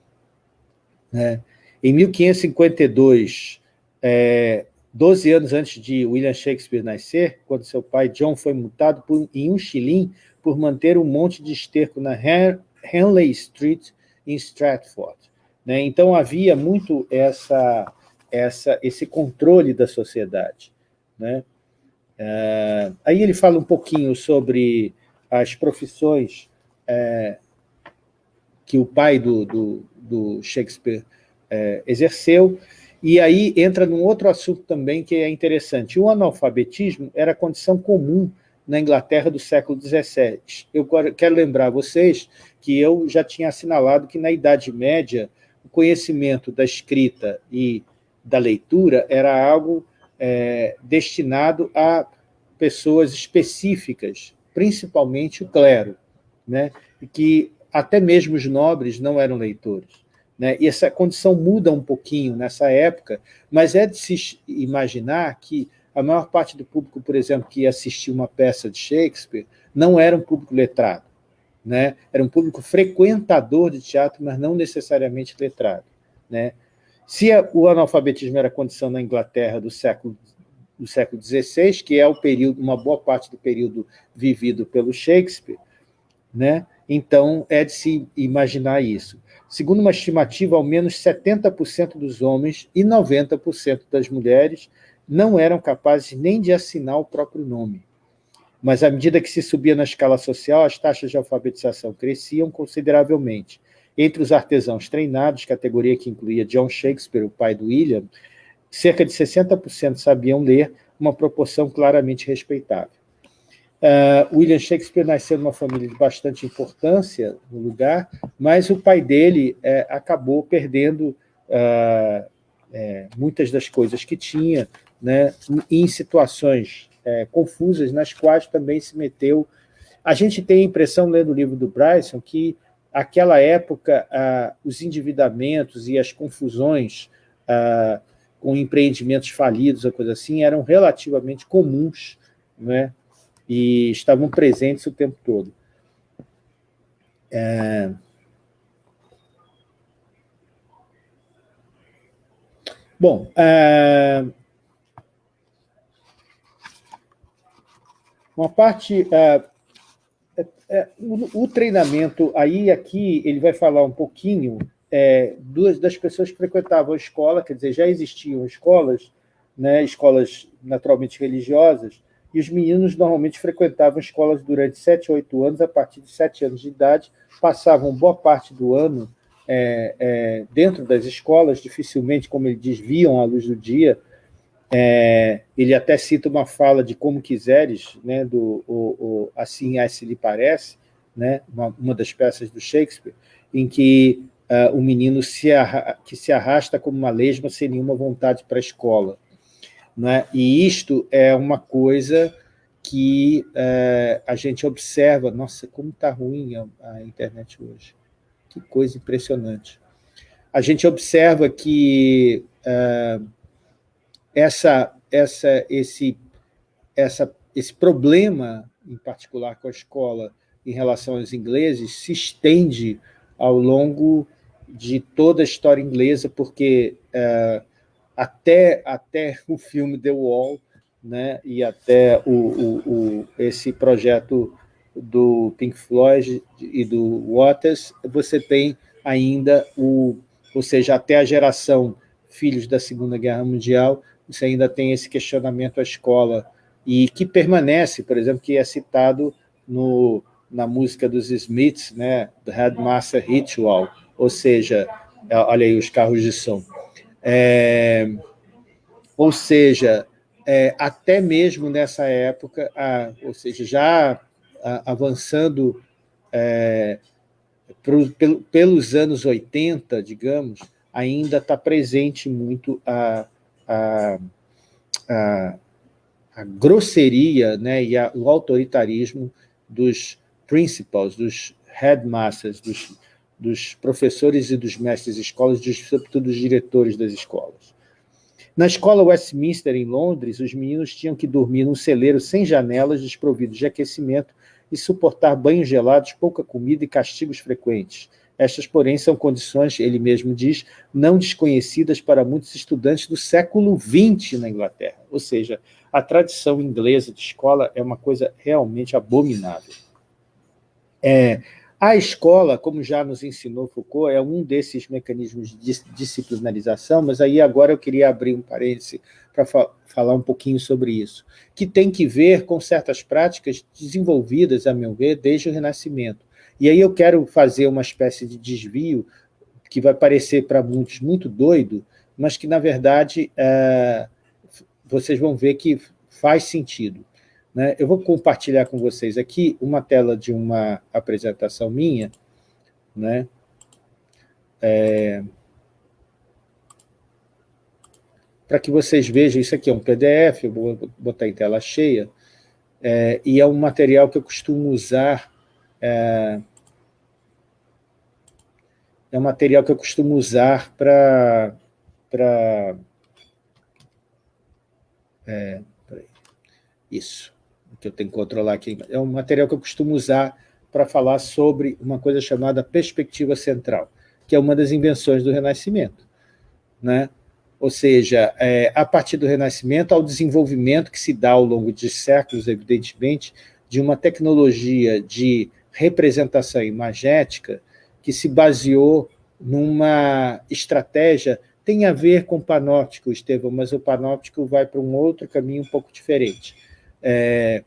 S1: É, em 1552, é, 12 anos antes de William Shakespeare nascer, quando seu pai John foi multado por, em um shilling por manter um monte de esterco na Henley Street, em Stratford. Né? Então, havia muito essa, essa, esse controle da sociedade. Né? É, aí ele fala um pouquinho sobre as profissões é, que o pai do, do, do Shakespeare é, exerceu, e aí entra num outro assunto também que é interessante. O analfabetismo era condição comum na Inglaterra do século XVII. Eu quero lembrar vocês que eu já tinha assinalado que na Idade Média o conhecimento da escrita e da leitura era algo é, destinado a pessoas específicas, principalmente o clero, né? que até mesmo os nobres não eram leitores. Né? E essa condição muda um pouquinho nessa época, mas é de se imaginar que a maior parte do público, por exemplo, que assistia uma peça de Shakespeare, não era um público letrado. Né? Era um público frequentador de teatro, mas não necessariamente letrado. Né? Se o analfabetismo era condição na Inglaterra do século do século XVI, que é o período, uma boa parte do período vivido pelo Shakespeare, né? então é de se imaginar isso. Segundo uma estimativa, ao menos 70% dos homens e 90% das mulheres não eram capazes nem de assinar o próprio nome. Mas, à medida que se subia na escala social, as taxas de alfabetização cresciam consideravelmente. Entre os artesãos treinados, categoria que incluía John Shakespeare, o pai do William, cerca de 60% sabiam ler, uma proporção claramente respeitável. Uh, William Shakespeare nasceu numa família de bastante importância no lugar, mas o pai dele é, acabou perdendo uh, muitas das coisas que tinha né, em situações é, confusas, nas quais também se meteu. A gente tem a impressão, lendo o livro do Bryson, que aquela época uh, os endividamentos e as confusões com empreendimentos falidos, ou coisa assim, eram relativamente comuns, né? e estavam presentes o tempo todo. É... Bom, é... uma parte... É... é o, o, treinamento, aí aqui ele vai falar um pouquinho é, duas das pessoas que frequentavam a escola, quer dizer, já existiam escolas, né, escolas naturalmente religiosas, e os meninos normalmente frequentavam escolas durante 7, 8 anos, a partir de 7 anos de idade, passavam boa parte do ano é, é, dentro das escolas, dificilmente, como ele diz, viam a luz do dia. É, ele até cita uma fala de Como Quiseres, né, do o, o Assim se lhe parece, né, uma, uma, das peças do Shakespeare, em que uh, o menino se que se arrasta como uma lesma sem nenhuma vontade para a escola. Né? E isto é uma coisa que é, a gente observa, nossa, como está ruim a, a, internet hoje, que coisa impressionante. A gente observa que é, essa, essa, esse, essa, esse problema, em particular com a escola, em relação aos ingleses, se estende ao longo de toda a história inglesa, porque é, até, até o filme The Wall, né, e até o, o, o, esse projeto do Pink Floyd e do Waters, você tem ainda o, ou seja, até a geração filhos da Segunda Guerra Mundial, você ainda tem esse questionamento à escola, e que permanece, por exemplo, que é citado no, na música dos Smiths, né, The Headmaster Ritual, ou seja, olha aí os carros de som. É, ou seja, é, até mesmo nessa época, a, ou seja, já avançando é, pro, pelo, pelos anos 80, digamos, ainda está presente muito a, a, a, a grosseria né, e a, o autoritarismo dos principals, dos headmasters, dos dos professores e dos mestres de escolas, sobretudo dos diretores das escolas. Na escola Westminster, em Londres, os meninos tinham que dormir num celeiro sem janelas, desprovidos de aquecimento, e suportar banhos gelados, pouca comida e castigos frequentes. Estas, porém, são condições, ele mesmo diz, não desconhecidas para muitos estudantes do século XX na Inglaterra. Ou seja, a tradição inglesa de escola é uma coisa realmente abominável. É, a escola, como já nos ensinou Foucault, é um desses mecanismos de disciplinarização, mas aí agora eu queria abrir um parêntese para fa falar um pouquinho sobre isso, que tem que ver com certas práticas desenvolvidas, a meu ver, desde o Renascimento. E aí eu quero fazer uma espécie de desvio que vai parecer para muitos muito doido, mas que, na verdade, é, vocês vão ver que faz sentido. Né? Eu vou compartilhar com vocês aqui uma tela de uma apresentação minha, né? É, para que vocês vejam, isso aqui é um PDF, eu vou botar em tela cheia, é, e é um material que eu costumo usar, é, é um material que eu costumo usar para... É, isso que eu tenho que controlar aqui, é um material que eu costumo usar para falar sobre uma coisa chamada perspectiva central, que é uma das invenções do Renascimento. Né? Ou seja, é, a partir do Renascimento, ao desenvolvimento que se dá ao longo de séculos, evidentemente, de uma tecnologia de representação imagética que se baseou numa estratégia, tem a ver com o panóptico, Estevão, mas o panóptico vai para um outro caminho um pouco diferente é,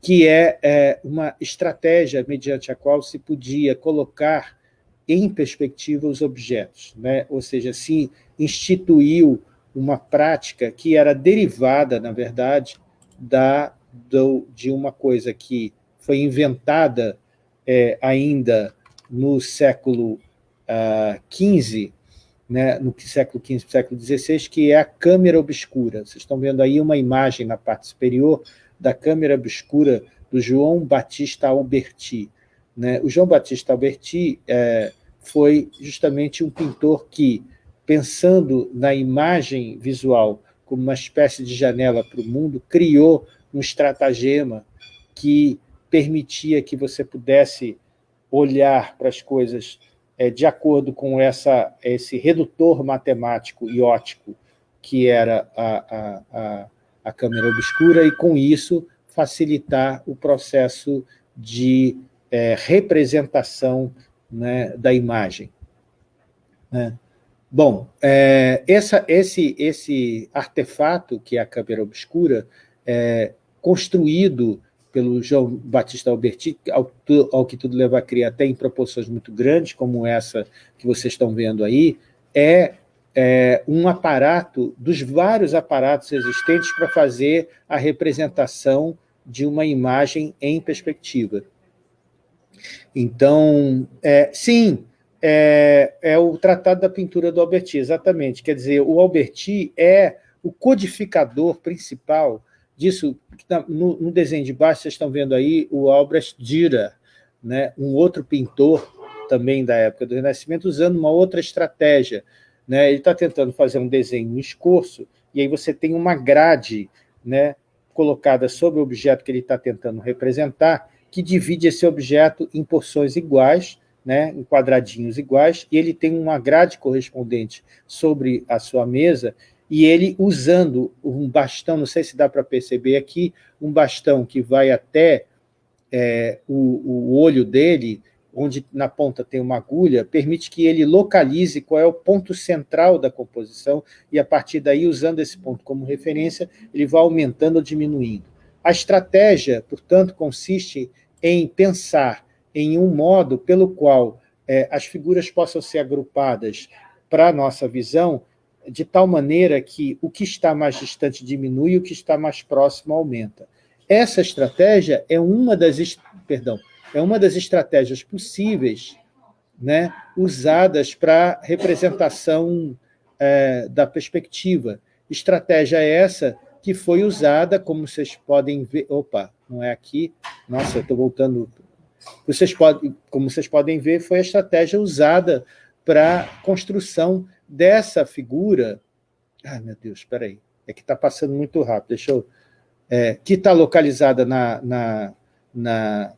S1: que é, é uma estratégia mediante a qual se podia colocar em perspectiva os objetos, né? ou seja, se instituiu uma prática que era derivada, na verdade, da do, de uma coisa que foi inventada é, ainda no século XV, ah, né, no século XV século XVI, que é a câmera obscura. Vocês estão vendo aí uma imagem na parte superior da câmera obscura do João Batista Alberti. Né? O João Batista Alberti é, foi justamente um pintor que, pensando na imagem visual como uma espécie de janela para o mundo, criou um estratagema que permitia que você pudesse olhar para as coisas é, de acordo com essa, esse redutor matemático e ótico que era a, a, a, a câmera obscura, e com isso facilitar o processo de é, representação né, da imagem. Né? Bom, é, essa, esse, esse artefato, que é a câmera obscura, é construído pelo João Batista Alberti, ao, ao, que tudo leva a crer, até em proporções muito grandes, como essa que vocês estão vendo aí, é, é um aparato, dos vários aparatos existentes para fazer a representação de uma imagem em perspectiva. Então, é, sim, é, é, o Tratado da Pintura do Alberti, exatamente. Quer dizer, o Alberti é o codificador principal disso. Tá no, no desenho de baixo, vocês estão vendo aí o Albrecht Dürer, né, um outro pintor também da época do Renascimento, usando uma outra estratégia. Né? Ele está tentando fazer um desenho em escorço, e aí você tem uma grade né, colocada sobre o objeto que ele está tentando representar, que divide esse objeto em porções iguais, né, em quadradinhos iguais, e ele tem uma grade correspondente sobre a sua mesa, e ele usando um bastão, não sei se dá para perceber aqui, um bastão que vai até é, o, o olho dele, onde na ponta tem uma agulha, permite que ele localize qual é o ponto central da composição, e a partir daí, usando esse ponto como referência, ele vai aumentando ou diminuindo. A estratégia, portanto, consiste em pensar em um modo pelo qual é, as figuras possam ser agrupadas para a nossa visão, de tal maneira que o que está mais distante diminui e o que está mais próximo aumenta. Essa estratégia é uma das, perdão, é uma das estratégias possíveis né, usadas para representação é, da perspectiva. Estratégia essa que foi usada, como vocês podem ver... Opa, não é aqui. Nossa, eu estou voltando... Vocês podem, como vocês podem ver, foi a estratégia usada para a construção dessa figura... Ai, meu Deus, espera aí. É que está passando muito rápido. Deixa eu... É, que está localizada na, na, na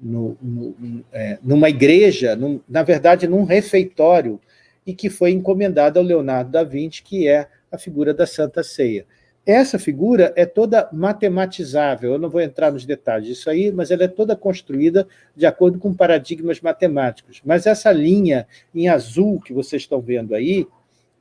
S1: no, no, é, numa igreja, num, na verdade, num refeitório, e que foi encomendada ao Leonardo da Vinci, que é a figura da Santa Ceia. Essa figura é toda matematizável, eu não vou entrar nos detalhes disso aí, mas ela é toda construída de acordo com paradigmas matemáticos. Mas essa linha em azul que vocês estão vendo aí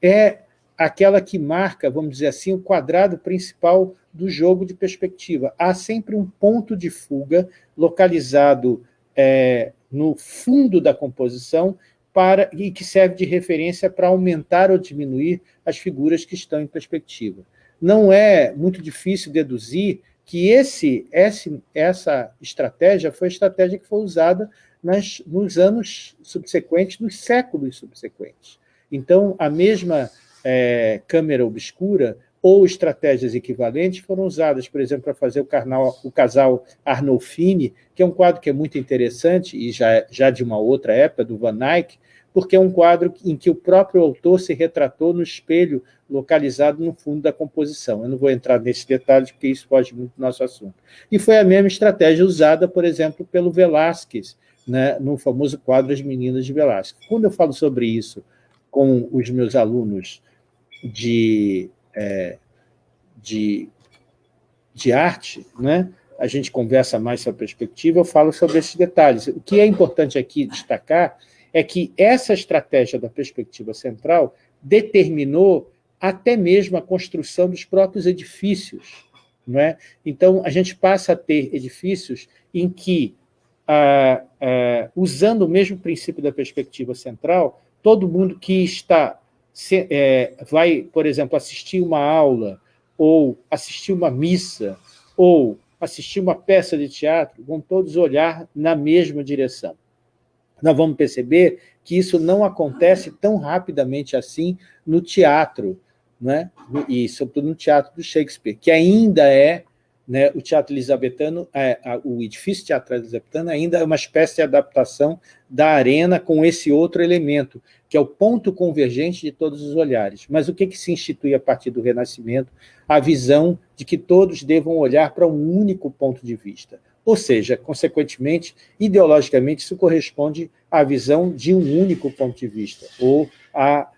S1: é aquela que marca, vamos dizer assim, o quadrado principal do jogo de perspectiva. Há sempre um ponto de fuga localizado é, no fundo da composição para, e que serve de referência para aumentar ou diminuir as figuras que estão em perspectiva não é muito difícil deduzir que esse, esse, essa estratégia foi a estratégia que foi usada nas, nos anos subsequentes, nos séculos subsequentes. Então, a mesma é, câmera obscura ou estratégias equivalentes foram usadas, por exemplo, para fazer o, carnal, o casal Arnolfini, que é um quadro que é muito interessante, e já, já de uma outra época, do Van Eyck, porque é um quadro em que o próprio autor se retratou no espelho localizado no fundo da composição. Eu não vou entrar nesse detalhe, porque isso foge muito do nosso assunto. E foi a mesma estratégia usada, por exemplo, pelo Velázquez, né, no famoso quadro As Meninas de Velázquez. Quando eu falo sobre isso com os meus alunos de, é, de, de arte, né, a gente conversa mais sobre a perspectiva, eu falo sobre esses detalhes. O que é importante aqui destacar é que essa estratégia da perspectiva central determinou até mesmo a construção dos próprios edifícios. Não é? Então, a gente passa a ter edifícios em que, ah, ah, usando o mesmo princípio da perspectiva central, todo mundo que está se, é, vai, por exemplo, assistir uma aula ou assistir uma missa ou assistir uma peça de teatro, vão todos olhar na mesma direção. Nós vamos perceber que isso não acontece tão rapidamente assim no teatro, né? e sobretudo no teatro do Shakespeare, que ainda é né, o teatro elisabetano, é, a, o edifício teatral elisabetano ainda é uma espécie de adaptação da arena com esse outro elemento, que é o ponto convergente de todos os olhares. Mas o que, que se institui a partir do Renascimento? A visão de que todos devam olhar para um único ponto de vista. Ou seja, consequentemente, ideologicamente, isso corresponde à visão de um único ponto de vista, ou à,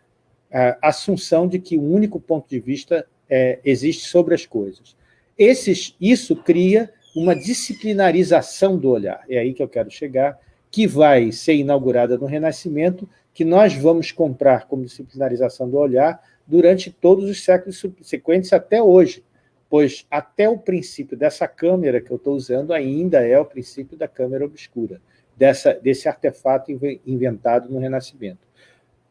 S1: à assunção de que um único ponto de vista é, existe sobre as coisas. Esses, isso cria uma disciplinarização do olhar, é aí que eu quero chegar, que vai ser inaugurada no Renascimento, que nós vamos comprar como disciplinarização do olhar durante todos os séculos subsequentes até hoje, pois até o princípio dessa câmera que eu estou usando ainda é o princípio da câmera obscura, dessa, desse artefato inventado no Renascimento.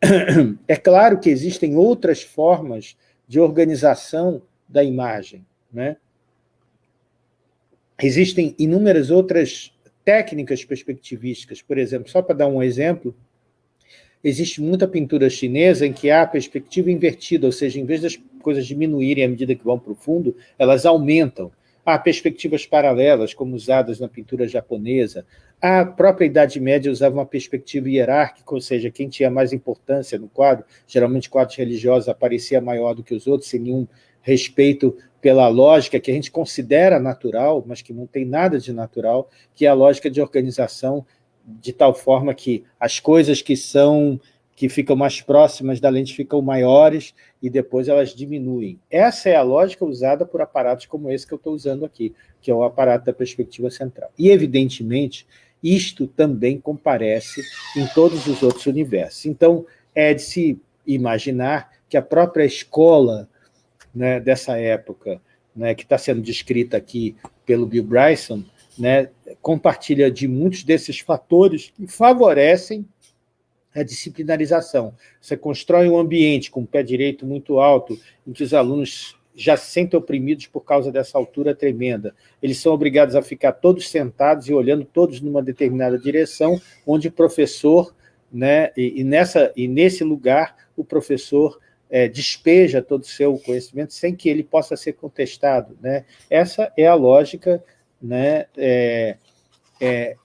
S1: É claro que existem outras formas de organização da imagem, né? Existem inúmeras outras técnicas perspectivísticas, por exemplo, só para dar um exemplo, existe muita pintura chinesa em que há a perspectiva invertida, ou seja, em vez das coisas diminuírem à medida que vão para o fundo, elas aumentam. Há perspectivas paralelas, como usadas na pintura japonesa. A própria Idade Média usava uma perspectiva hierárquica, ou seja, quem tinha mais importância no quadro, geralmente quadros religiosos, aparecia maior do que os outros, sem nenhum respeito pela lógica que a gente considera natural, mas que não tem nada de natural, que é a lógica de organização de tal forma que as coisas que são que ficam mais próximas da lente ficam maiores e depois elas diminuem. Essa é a lógica usada por aparatos como esse que eu estou usando aqui, que é o aparato da perspectiva central. E, evidentemente, isto também comparece em todos os outros universos. Então, é de se imaginar que a própria escola né, dessa época, né, que está sendo descrita aqui pelo Bill Bryson, né, compartilha de muitos desses fatores que favorecem a disciplinarização. Você constrói um ambiente com o pé direito muito alto, em que os alunos já se sentem oprimidos por causa dessa altura tremenda. Eles são obrigados a ficar todos sentados e olhando todos numa determinada direção, onde o professor, né, e, e nessa, e nesse lugar, o professor é, despeja todo o seu conhecimento sem que ele possa ser contestado. Né? Essa é a lógica né, é, é,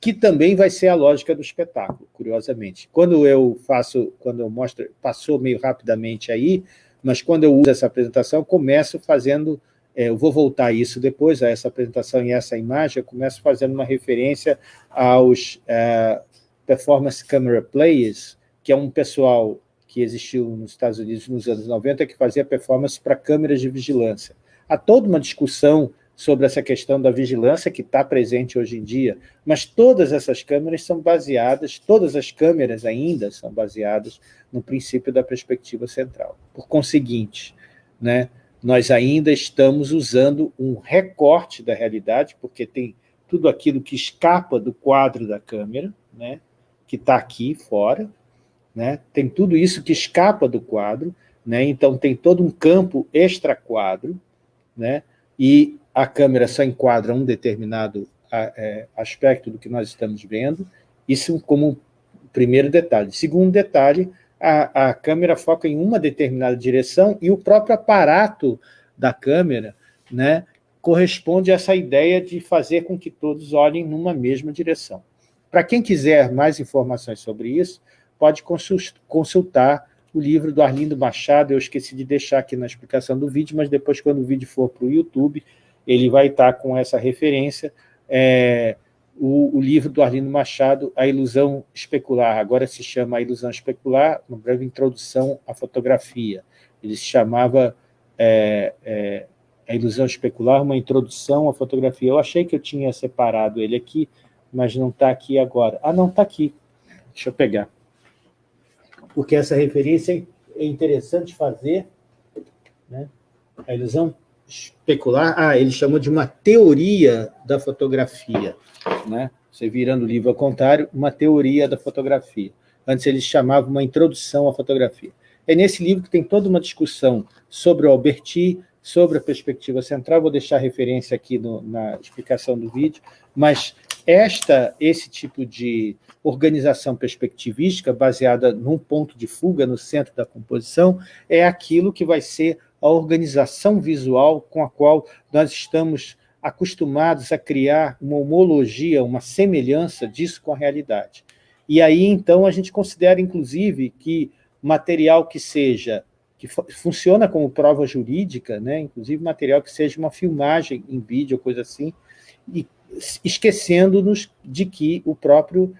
S1: que também vai ser a lógica do espetáculo, curiosamente. Quando eu faço, quando eu mostro, passou meio rapidamente aí, mas quando eu uso essa apresentação, começo fazendo, é, eu vou voltar isso depois, a essa apresentação e essa imagem, eu começo fazendo uma referência aos é, Performance Camera Players, que é um pessoal que existiu nos Estados Unidos nos anos 90, que fazia performance para câmeras de vigilância. Há toda uma discussão sobre essa questão da vigilância que está presente hoje em dia, mas todas essas câmeras são baseadas, todas as câmeras ainda são baseadas no princípio da perspectiva central. Por conseguinte, né, nós ainda estamos usando um recorte da realidade, porque tem tudo aquilo que escapa do quadro da câmera, né, que está aqui fora, né? Tem tudo isso que escapa do quadro, né? então tem todo um campo extra-quadro, né? e a câmera só enquadra um determinado é, aspecto do que nós estamos vendo, isso como primeiro detalhe. Segundo detalhe, a, a câmera foca em uma determinada direção e o próprio aparato da câmera né, corresponde a essa ideia de fazer com que todos olhem numa mesma direção. Para quem quiser mais informações sobre isso, pode consultar o livro do Arlindo Machado, eu esqueci de deixar aqui na explicação do vídeo, mas depois, quando o vídeo for para o YouTube, ele vai estar com essa referência, é, o, o, livro do Arlindo Machado, A Ilusão Especular, agora se chama A Ilusão Especular, uma breve introdução à fotografia. Ele se chamava é, é, A Ilusão Especular, uma introdução à fotografia. Eu achei que eu tinha separado ele aqui, mas não está aqui agora. Ah, não, está aqui. Deixa eu pegar porque essa referência é interessante fazer, né? a ilusão especular, ah, ele chamou de uma teoria da fotografia, né? você virando o livro ao contrário, uma teoria da fotografia. Antes ele chamava uma introdução à fotografia. É nesse livro que tem toda uma discussão sobre o Alberti, sobre a perspectiva central, vou deixar referência aqui no, na explicação do vídeo, mas esta, esse tipo de organização perspectivística, baseada num ponto de fuga no centro da composição, é aquilo que vai ser a organização visual com a qual nós estamos acostumados a criar uma homologia, uma semelhança disso com a realidade. E aí, então, a gente considera, inclusive, que material que seja, que funciona como prova jurídica, né, inclusive material que seja uma filmagem em vídeo, coisa assim, e esquecendo-nos de que o próprio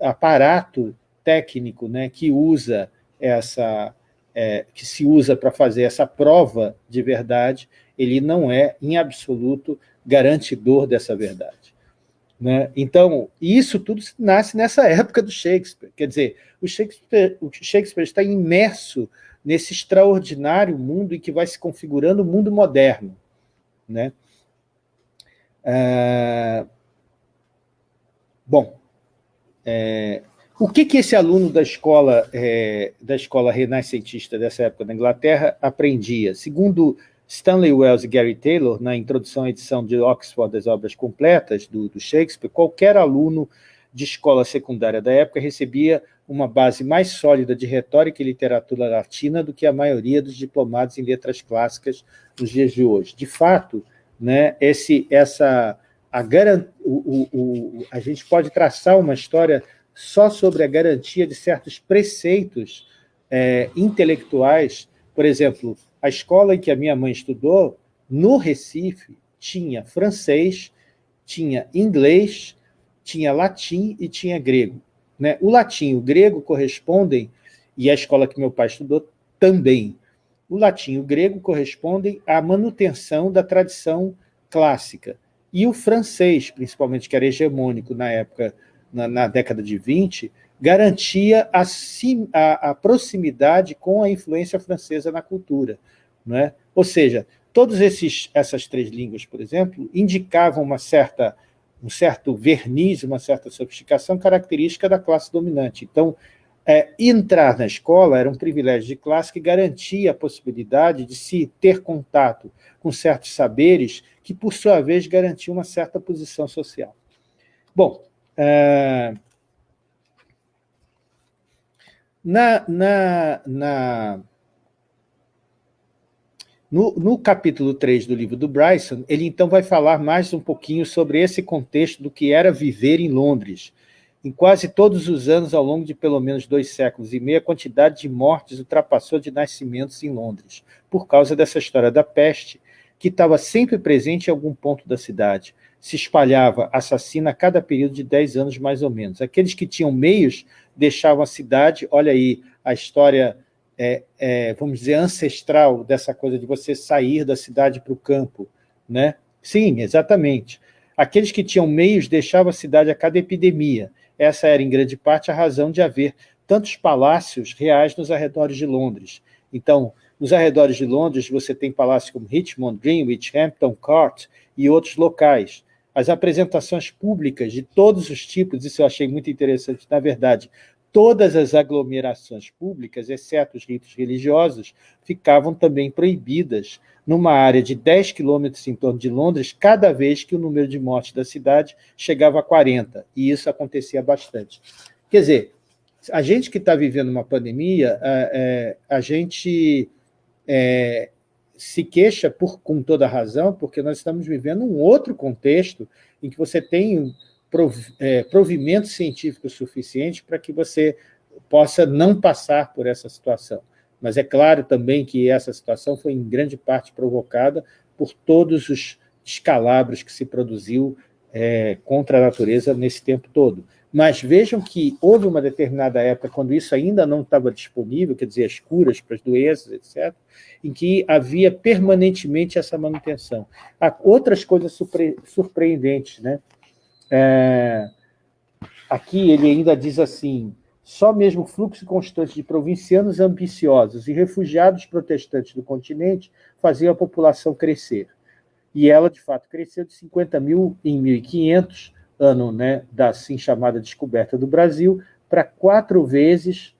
S1: aparato técnico né, que usa essa, é, que se usa para fazer essa prova de verdade, ele não é, em absoluto, garantidor dessa verdade. Né? Então, isso tudo nasce nessa época do Shakespeare. Quer dizer, o Shakespeare, o Shakespeare está imerso nesse extraordinário mundo em que vai se configurando o mundo moderno. Né? Ah, bom, é, o que, que esse aluno da escola, é, da escola renascentista dessa época da Inglaterra aprendia? Segundo Stanley Wells e Gary Taylor, na introdução à edição de Oxford das obras completas do, do Shakespeare, qualquer aluno de escola secundária da época recebia uma base mais sólida de retórica e literatura latina do que a maioria dos diplomados em letras clássicas nos dias de hoje. De fato, né, esse, essa, a, garant, o, o, o, a gente pode traçar uma história só sobre a garantia de certos preceitos é, intelectuais, por exemplo, a escola em que a minha mãe estudou, no Recife, tinha francês, tinha inglês, tinha latim e tinha grego. Né? O latim e o grego correspondem, e a escola que meu pai estudou também, o latim e o grego correspondem à manutenção da tradição clássica. E o francês, principalmente, que era hegemônico na época, na, na década de 20, garantia a, a, a, proximidade com a influência francesa na cultura. É? Ou seja, todas essas três línguas, por exemplo, indicavam uma certa, um certo verniz, uma certa sofisticação característica da classe dominante. Então, é, entrar na escola era um privilégio de classe que garantia a possibilidade de se ter contato com certos saberes que, por sua vez, garantiam uma certa posição social. Bom, é, na, na, na, no, no, capítulo 3 do livro do Bryson, ele então vai falar mais um pouquinho sobre esse contexto do que era viver em Londres. Em quase todos os anos, ao longo de pelo menos dois séculos e meio, a quantidade de mortes ultrapassou de nascimentos em Londres, por causa dessa história da peste, que estava sempre presente em algum ponto da cidade se espalhava assassina a cada período de 10 anos, mais ou menos. Aqueles que tinham meios deixavam a cidade, olha aí a história, é, é, vamos dizer, ancestral dessa coisa de você sair da cidade para o campo. Né? Sim, exatamente. Aqueles que tinham meios deixavam a cidade a cada epidemia. Essa era, em grande parte, a razão de haver tantos palácios reais nos arredores de Londres. Então, nos arredores de Londres, você tem palácios como Richmond, Greenwich, Hampton Court e outros locais. As apresentações públicas de todos os tipos, isso eu achei muito interessante, na verdade, todas as aglomerações públicas, exceto os ritos religiosos, ficavam também proibidas. Numa área de 10 quilômetros em torno de Londres, cada vez que o número de mortes da cidade chegava a 40, e isso acontecia bastante. Quer dizer, a gente que está vivendo uma pandemia, a, é, a gente é, se queixa por, com toda razão, porque nós estamos vivendo um outro contexto em que você tem prov, é, provimento científico suficiente para que você possa não passar por essa situação. Mas é claro também que essa situação foi em grande parte provocada por todos os escalabros que se produziu é, contra a natureza nesse tempo todo. Mas vejam que houve uma determinada época, quando isso ainda não estava disponível, quer dizer, as curas para as doenças, etc., em que havia permanentemente essa manutenção. Há outras coisas surpre surpreendentes. Né? É, aqui ele ainda diz assim, só mesmo fluxo constante de provincianos ambiciosos e refugiados protestantes do continente fazia a população crescer. E ela, de fato, cresceu de 50 mil em 1500, ano né, da assim chamada descoberta do Brasil, para quatro vezes,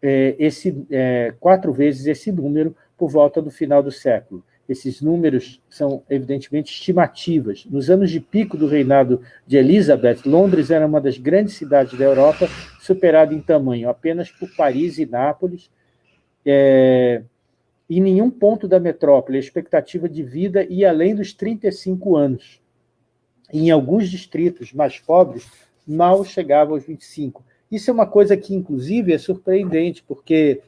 S1: é, esse, é, quatro vezes esse número por volta do final do século. esses números são, evidentemente, estimativas. Nos anos de pico do reinado de Elizabeth, Londres era uma das grandes cidades da Europa, superada em tamanho apenas por Paris e Nápoles. É, em nenhum ponto da metrópole a expectativa de vida ia além dos 35 anos. Em alguns distritos mais pobres, mal chegava aos 25. Isso é uma coisa que, inclusive, é surpreendente, porque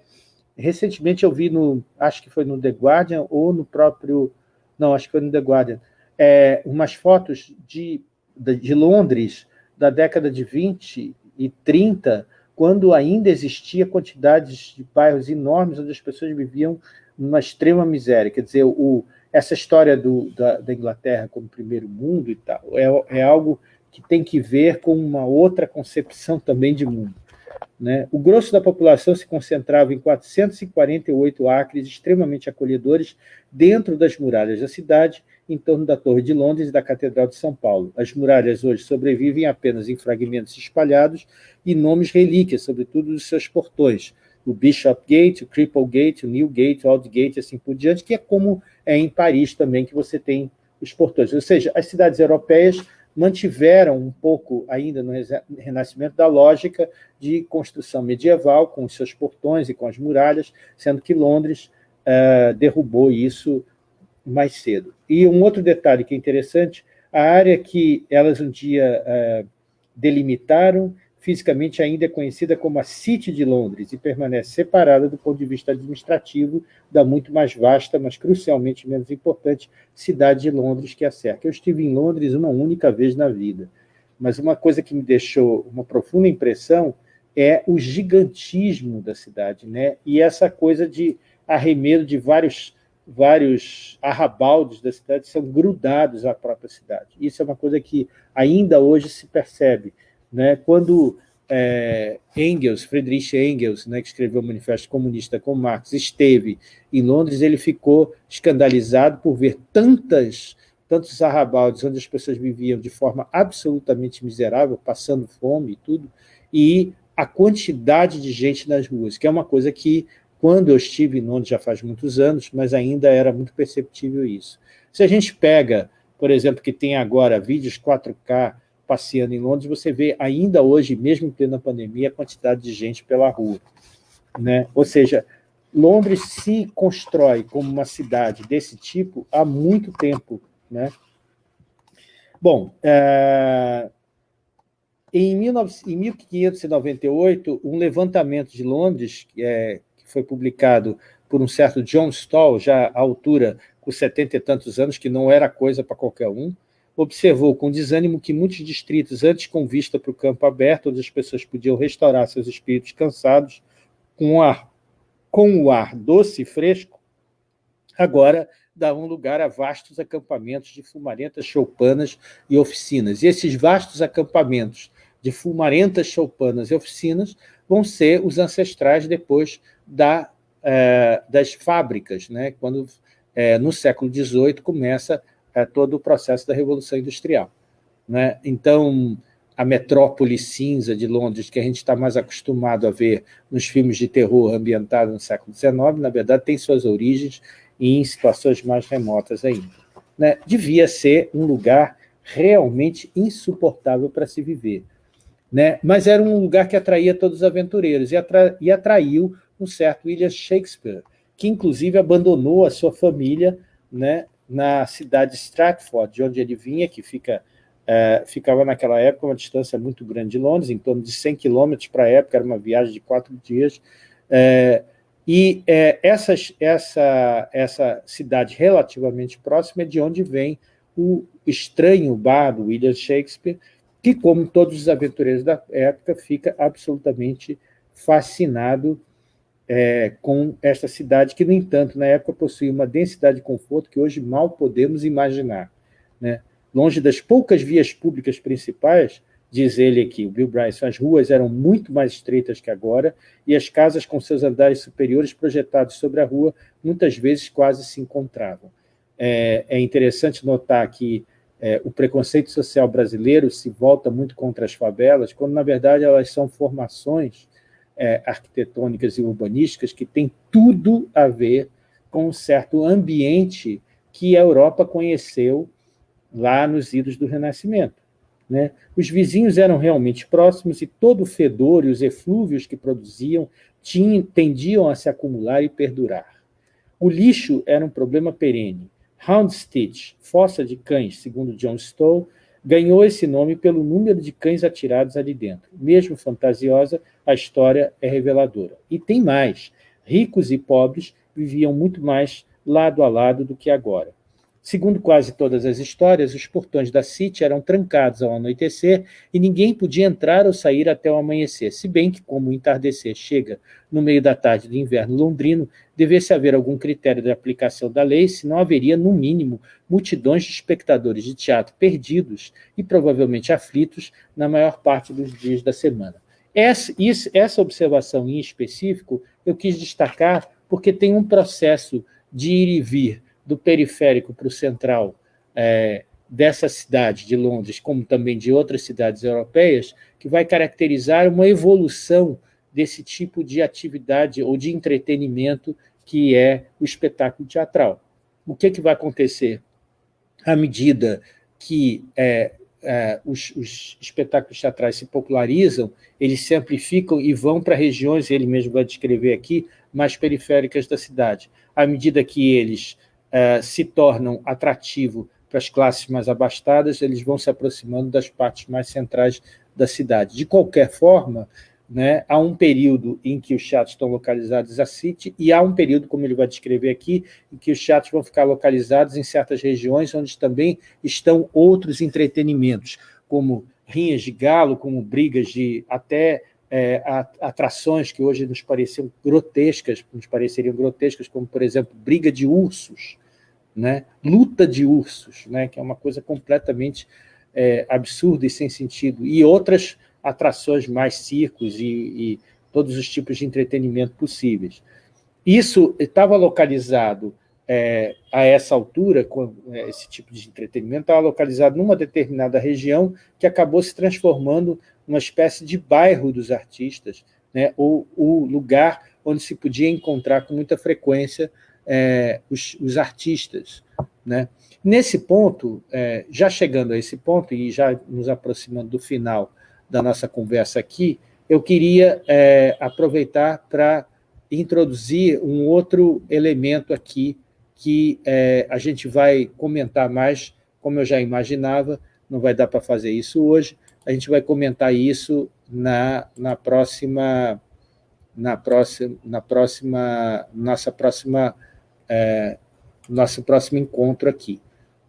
S1: recentemente eu vi no, acho que foi no The Guardian ou no próprio, não, acho que foi no The Guardian, é, umas fotos de, de, de Londres da década de 20 e 30, quando ainda existia quantidades de bairros enormes onde as pessoas viviam numa extrema miséria. Quer dizer, o, essa história do, da, da, Inglaterra como primeiro mundo e tal é, é algo que tem que ver com uma outra concepção também de mundo. Né? O grosso da população se concentrava em 448 acres extremamente acolhedores dentro das muralhas da cidade, em torno da Torre de Londres e da Catedral de São Paulo. As muralhas hoje sobrevivem apenas em fragmentos espalhados e nomes relíquias, sobretudo dos seus portões, o Bishop Gate, o Cripple Gate, o New Gate, o Old Gate, assim por diante, que é como é em Paris também, que você tem os portões. Ou seja, as cidades europeias mantiveram um pouco ainda no Renascimento da lógica de construção medieval, com os seus portões e com as muralhas, sendo que Londres uh, derrubou isso mais cedo. E um outro detalhe que é interessante, a área que elas um dia uh, delimitaram fisicamente ainda é conhecida como a City de Londres e permanece separada do ponto de vista administrativo da muito mais vasta, mas crucialmente menos importante, cidade de Londres que a cerca. Eu estive em Londres uma única vez na vida, mas uma coisa que me deixou uma profunda impressão é o gigantismo da cidade, né? e essa coisa de arremedo de vários, vários arrabaldes da cidade são grudados à própria cidade. Isso é uma coisa que ainda hoje se percebe, né? Quando é, Engels, Friedrich Engels, né, que escreveu o Manifesto Comunista com Marx, esteve em Londres, ele ficou escandalizado por ver tantas, tantos arrabaldes onde as pessoas viviam de forma absolutamente miserável, passando fome e tudo, e a quantidade de gente nas ruas, que é uma coisa que, quando eu estive em Londres, já faz muitos anos, mas ainda era muito perceptível isso. Se a gente pega, por exemplo, que tem agora vídeos 4K passeando em Londres, você vê ainda hoje, mesmo em plena pandemia, a quantidade de gente pela rua. Né? Ou seja, Londres se constrói como uma cidade desse tipo há muito tempo. Né? Bom, é... em, 19... em 1598, um levantamento de Londres, é... que foi publicado por um certo John Stall, já à altura, com setenta e tantos anos, que não era coisa para qualquer um, observou com desânimo que muitos distritos, antes com vista para o campo aberto, onde as pessoas podiam restaurar seus espíritos cansados, com o ar, com o ar doce e fresco, agora davam lugar a vastos acampamentos de fumarentas choupanas e oficinas. E esses vastos acampamentos de fumarentas choupanas e oficinas vão ser os ancestrais depois da, eh, das fábricas, né? quando eh, no século XVIII começa é, todo o processo da Revolução Industrial. Né? Então, a metrópole cinza de Londres, que a gente está mais acostumado a ver nos filmes de terror ambientados no século XIX, na verdade, tem suas origens em situações mais remotas ainda. Né? Devia ser um lugar realmente insuportável para se viver. Né? Mas era um lugar que atraía todos os aventureiros, e, atra e atraiu um certo William Shakespeare, que inclusive abandonou a sua família né, na cidade de Stratford, de onde ele vinha, que fica, é, ficava naquela época uma distância muito grande de Londres, em torno de 100 quilômetros para a época, era uma viagem de quatro dias, é, e é, essa, essa, essa cidade relativamente próxima é de onde vem o estranho bar do William Shakespeare, que, como todos os aventureiros da época, fica absolutamente fascinado é, com esta cidade, que, no entanto, na época possuía uma densidade de conforto que hoje mal podemos imaginar. Né? Longe das poucas vias públicas principais, diz ele aqui, o Bill Bryson, as ruas eram muito mais estreitas que agora e as casas com seus andares superiores projetados sobre a rua muitas vezes quase se encontravam. É, é interessante notar que é, o preconceito social brasileiro se volta muito contra as favelas, quando, na verdade, elas são formações é, arquitetônicas e urbanísticas que têm tudo a ver com um certo ambiente que a Europa conheceu lá nos idos do Renascimento. Né? Os vizinhos eram realmente próximos e todo o fedor e os eflúvios que produziam tinham, tendiam a se acumular e perdurar. O lixo era um problema perene. Houndstitch, fossa de cães, segundo John Stowe, ganhou esse nome pelo número de cães atirados ali dentro. Mesmo fantasiosa, a história é reveladora. E tem mais. Ricos e pobres viviam muito mais lado a lado do que agora. Segundo quase todas as histórias, os portões da City eram trancados ao anoitecer e ninguém podia entrar ou sair até o amanhecer, se bem que, como o entardecer chega no meio da tarde do inverno londrino, devesse haver algum critério de aplicação da lei, senão haveria, no mínimo, multidões de espectadores de teatro perdidos e provavelmente aflitos na maior parte dos dias da semana. Essa, essa observação em específico eu quis destacar porque tem um processo de ir e vir do periférico para o central é, dessa cidade de Londres, como também de outras cidades europeias, que vai caracterizar uma evolução desse tipo de atividade ou de entretenimento que é o espetáculo teatral. O que, que vai acontecer? À medida que é, é, os, os, espetáculos teatrais se popularizam, eles se amplificam e vão para regiões, ele mesmo vai descrever aqui, mais periféricas da cidade. À medida que eles eh, se tornam atrativos para as classes mais abastadas, eles vão se aproximando das partes mais centrais da cidade. De qualquer forma, né, há um período em que os teatros estão localizados a City e há um período, como ele vai descrever aqui, em que os teatros vão ficar localizados em certas regiões onde também estão outros entretenimentos, como rinhas de galo, como brigas de até é, atrações que hoje nos pareciam grotescas, nos pareceriam grotescas, como, por exemplo, briga de ursos, né? luta de ursos, né? que é uma coisa completamente é, absurda e sem sentido, e outras atrações mais circos e, e todos os tipos de entretenimento possíveis. Isso estava localizado é, a essa altura, com é, esse tipo de entretenimento, estava localizado numa determinada região que acabou se transformando numa espécie de bairro dos artistas, né, ou o lugar onde se podia encontrar com muita frequência é, os, os, artistas. Né? Nesse ponto, é, já chegando a esse ponto e já nos aproximando do final da nossa conversa aqui, eu queria é, aproveitar para introduzir um outro elemento aqui que é, a gente vai comentar mais, como eu já imaginava, não vai dar para fazer isso hoje, a gente vai comentar isso na, na próxima na próxima na próxima nossa próxima é, nosso próximo encontro aqui.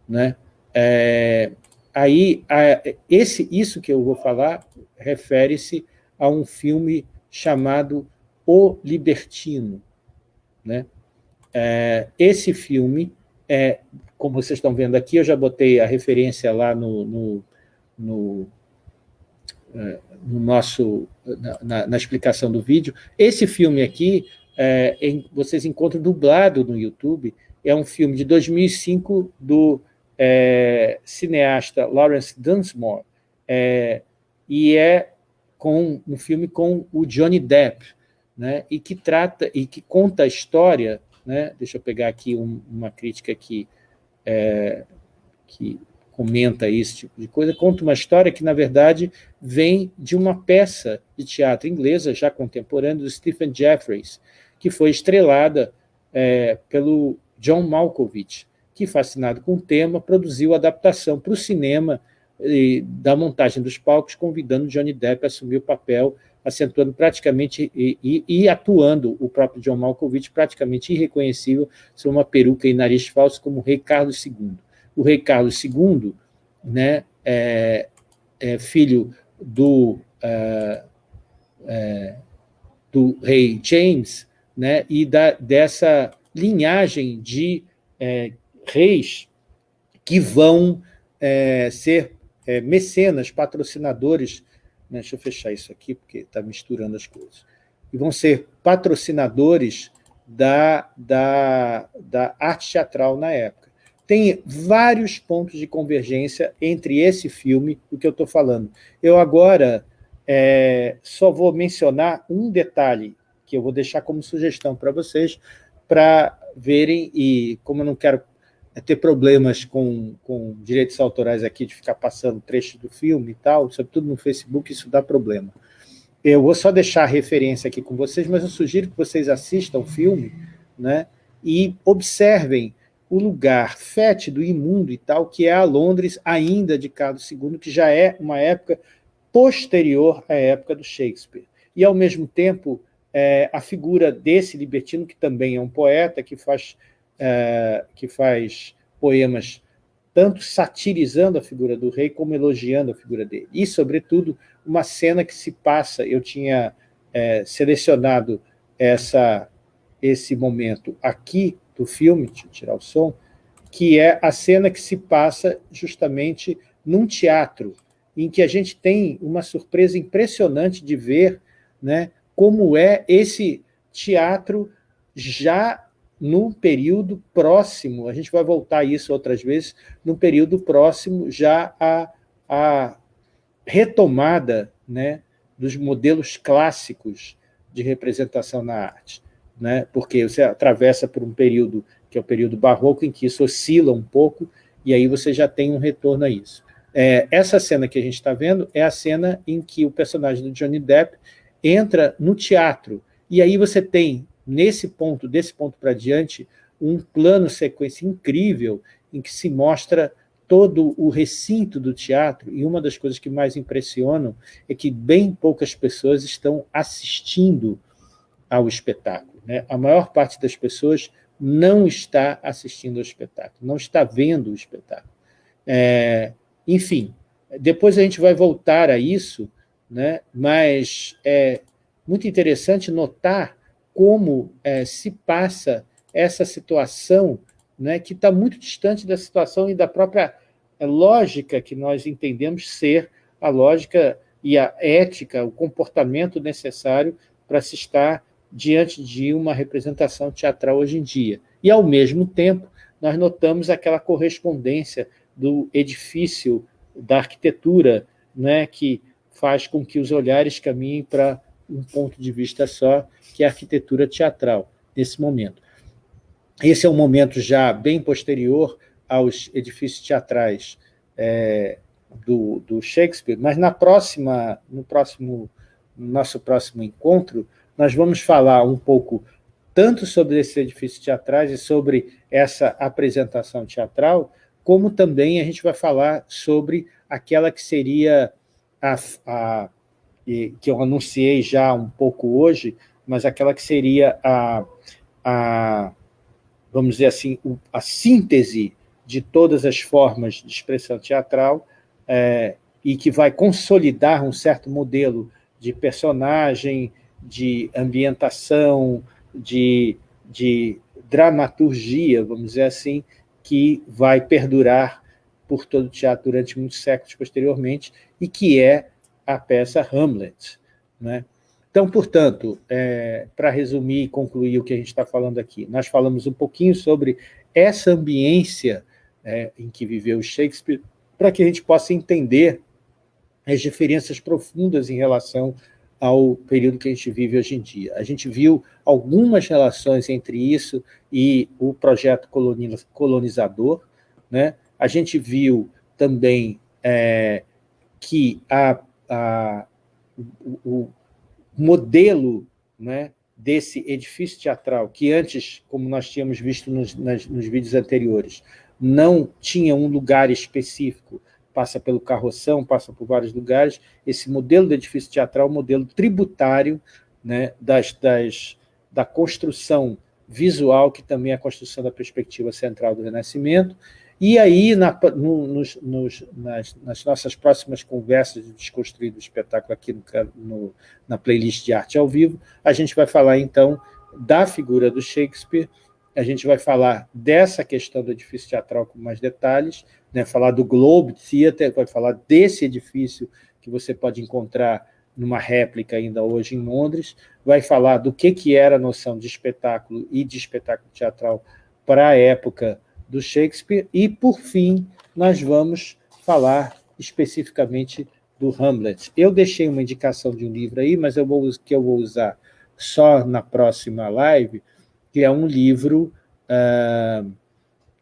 S1: Né? É, aí, a, esse, isso que eu vou falar refere-se a um filme chamado O Libertino. Né? É, esse filme, é, como vocês estão vendo aqui, eu já botei a referência lá no, no, no, é, no nosso, na, na, explicação do vídeo. Esse filme aqui é, em, vocês encontram dublado no YouTube, é um filme de 2005 do é, cineasta Lawrence Dunsmore, é, e é com um filme com o Johnny Depp, né, e que trata e que conta a história, né, deixa eu pegar aqui um, uma crítica que, é, que comenta esse tipo de coisa, conta uma história que, na verdade, vem de uma peça de teatro inglesa, já contemporânea, do Stephen Jeffries, que foi estrelada é, pelo John Malkovich, que, fascinado com o tema, produziu a adaptação para o cinema e, da montagem dos palcos, convidando Johnny Depp a assumir o papel, acentuando praticamente e, e, e, atuando o próprio John Malkovich praticamente irreconhecível sob uma peruca e nariz falso como o rei Carlos II. O rei Carlos II né, é, é filho do, uh, é, do rei James, né, e da, dessa linhagem de é, reis que vão é, ser é, mecenas, patrocinadores, né, deixa eu fechar isso aqui, porque está misturando as coisas, e vão ser patrocinadores da, da, da arte teatral na época. Tem vários pontos de convergência entre esse filme e o que eu estou falando. Eu agora é, só vou mencionar um detalhe que eu vou deixar como sugestão para vocês, para verem, e como eu não quero ter problemas com, com direitos autorais aqui, de ficar passando trecho do filme e tal, sobretudo no Facebook, isso dá problema. Eu vou só deixar a referência aqui com vocês, mas eu sugiro que vocês assistam o filme né, e observem o lugar fétido, imundo e tal, que é a Londres ainda de Carlos II, que já é uma época posterior à época do Shakespeare. E, ao mesmo tempo, é, a figura desse libertino, que também é um poeta, que faz, é, que faz poemas tanto satirizando a figura do rei, como elogiando a figura dele. E, sobretudo, uma cena que se passa, eu tinha é, selecionado essa, esse momento aqui do filme, deixa eu tirar o som, que é a cena que se passa justamente num teatro, em que a gente tem uma surpresa impressionante de ver né, como é esse teatro já no período próximo, a gente vai voltar a isso outras vezes, no período próximo já a, a retomada né, dos modelos clássicos de representação na arte né? porque você atravessa por um período que é o período barroco, em que isso oscila um pouco, e aí você já tem um retorno a isso. É, essa cena que a gente está vendo é a cena em que o personagem do Johnny Depp entra no teatro, e aí você tem, nesse ponto, desse ponto para diante, um plano sequência incrível em que se mostra todo o recinto do teatro, e uma das coisas que mais impressionam é que bem poucas pessoas estão assistindo ao espetáculo. Né? A maior parte das pessoas não está assistindo ao espetáculo, não está vendo o espetáculo. É, enfim, depois a gente vai voltar a isso, né? mas é muito interessante notar como é, se passa essa situação né, que está muito distante da situação e da própria é, lógica que nós entendemos ser a lógica e a ética, o comportamento necessário para se estar diante de uma representação teatral hoje em dia. E, ao mesmo tempo, nós notamos aquela correspondência do edifício, da arquitetura, né, que faz com que os olhares caminhem para um ponto de vista só, que é a arquitetura teatral, nesse momento. Esse é um momento já bem posterior aos edifícios teatrais é, do, do, Shakespeare, mas na próxima, no próximo, no nosso próximo encontro, nós vamos falar um pouco tanto sobre esses edifícios teatrais e sobre essa apresentação teatral, como também a gente vai falar sobre aquela que seria a, a que eu anunciei já um pouco hoje, mas aquela que seria a, a vamos dizer assim, a síntese de todas as formas de expressão teatral é, e que vai consolidar um certo modelo de personagem, de ambientação, de, de dramaturgia, vamos dizer assim, que vai perdurar por todo o teatro durante muitos séculos posteriormente, e que é a peça Hamlet. Né? Então, portanto, é, para resumir e concluir o que a gente está falando aqui, nós falamos um pouquinho sobre essa ambiência é, em que viveu Shakespeare, para que a gente possa entender as diferenças profundas em relação ao período que a gente vive hoje em dia. A gente viu algumas relações entre isso e o projeto colonizador, né? A gente viu também é, que a, a, o, o modelo né, desse edifício teatral, que antes, como nós tínhamos visto nos, nas, nos vídeos anteriores, não tinha um lugar específico passa pelo Carroção, passa por vários lugares, esse modelo de edifício teatral, modelo tributário né, das, das, da construção visual, que também é a construção da perspectiva central do Renascimento, e aí, na, no, nos, nos, nas, nas, nossas próximas conversas de desconstruir espetáculo aqui no, no, na playlist de arte ao vivo, a gente vai falar, então, da figura do Shakespeare, a gente vai falar dessa questão do edifício teatral com mais detalhes, né, falar do Globe Theatre, vai falar desse edifício que você pode encontrar numa réplica ainda hoje em Londres, vai falar do que, que era a noção de espetáculo e de espetáculo teatral para a época do Shakespeare, e, por fim, nós vamos falar especificamente do Hamlet. Eu deixei uma indicação de um livro aí, mas eu vou, que eu vou usar só na próxima live, que é um livro ah,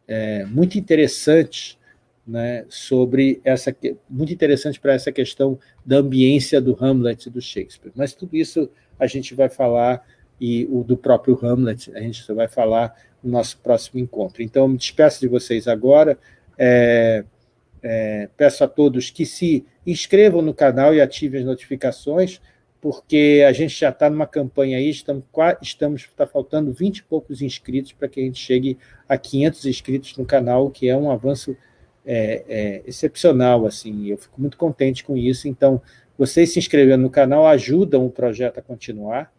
S1: é, muito interessante né, sobre essa muito interessante para essa questão da ambiência do Hamlet e do Shakespeare. Mas tudo isso a gente vai falar e o do próprio Hamlet a gente vai falar no nosso próximo encontro. Então, me despeço de vocês agora. É, é, peço a todos que se inscrevam no canal e ativem as notificações, porque a gente já está numa campanha aí, estamos, estamos está faltando 20 e poucos inscritos para que a gente chegue a 500 inscritos no canal, que é um avanço é, é, excepcional, assim, eu fico muito contente com isso, então, vocês se inscrevendo no canal ajudam o projeto a continuar,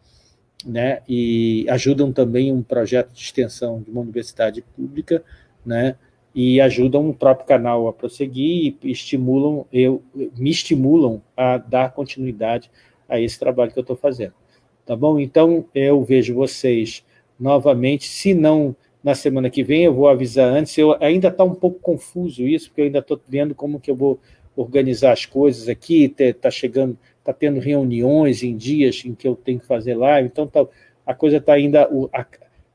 S1: né, e ajudam também um projeto de extensão de uma universidade pública, né, e ajudam o próprio canal a prosseguir e estimulam, eu, me estimulam a dar continuidade a esse trabalho que eu estou fazendo. Tá bom? Então, eu vejo vocês novamente, se não na semana que vem, eu vou avisar antes, eu, ainda está um pouco confuso isso, porque eu ainda estou vendo como que eu vou organizar as coisas aqui, está chegando, está tendo reuniões em dias em que eu tenho que fazer live, então tá, a coisa está ainda, o, a,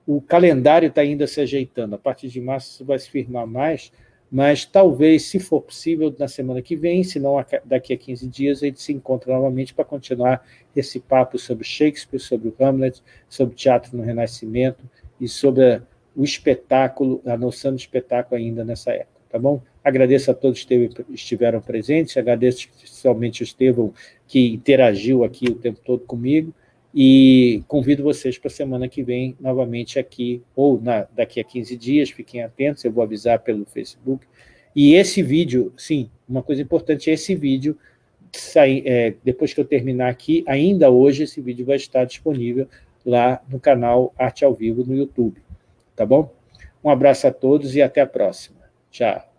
S1: o calendário está ainda se ajeitando, a partir de março isso vai se firmar mais, mas talvez, se for possível, na semana que vem, se não daqui a 15 dias, a gente se encontra novamente para continuar esse papo sobre Shakespeare, sobre o Hamlet, sobre teatro no Renascimento e sobre o espetáculo, a noção de espetáculo ainda nessa época, tá bom? Agradeço a todos que estiveram presentes, agradeço especialmente o Estevão, que interagiu aqui o tempo todo comigo, e convido vocês para a semana que vem, novamente aqui, ou na, daqui a 15 dias, fiquem atentos, eu vou avisar pelo Facebook. E esse vídeo, sim, uma coisa importante, esse vídeo, sai, é, depois que eu terminar aqui, ainda hoje esse vídeo vai estar disponível lá no canal Arte ao Vivo no YouTube. Tá bom? Um abraço a todos e até a próxima. Tchau.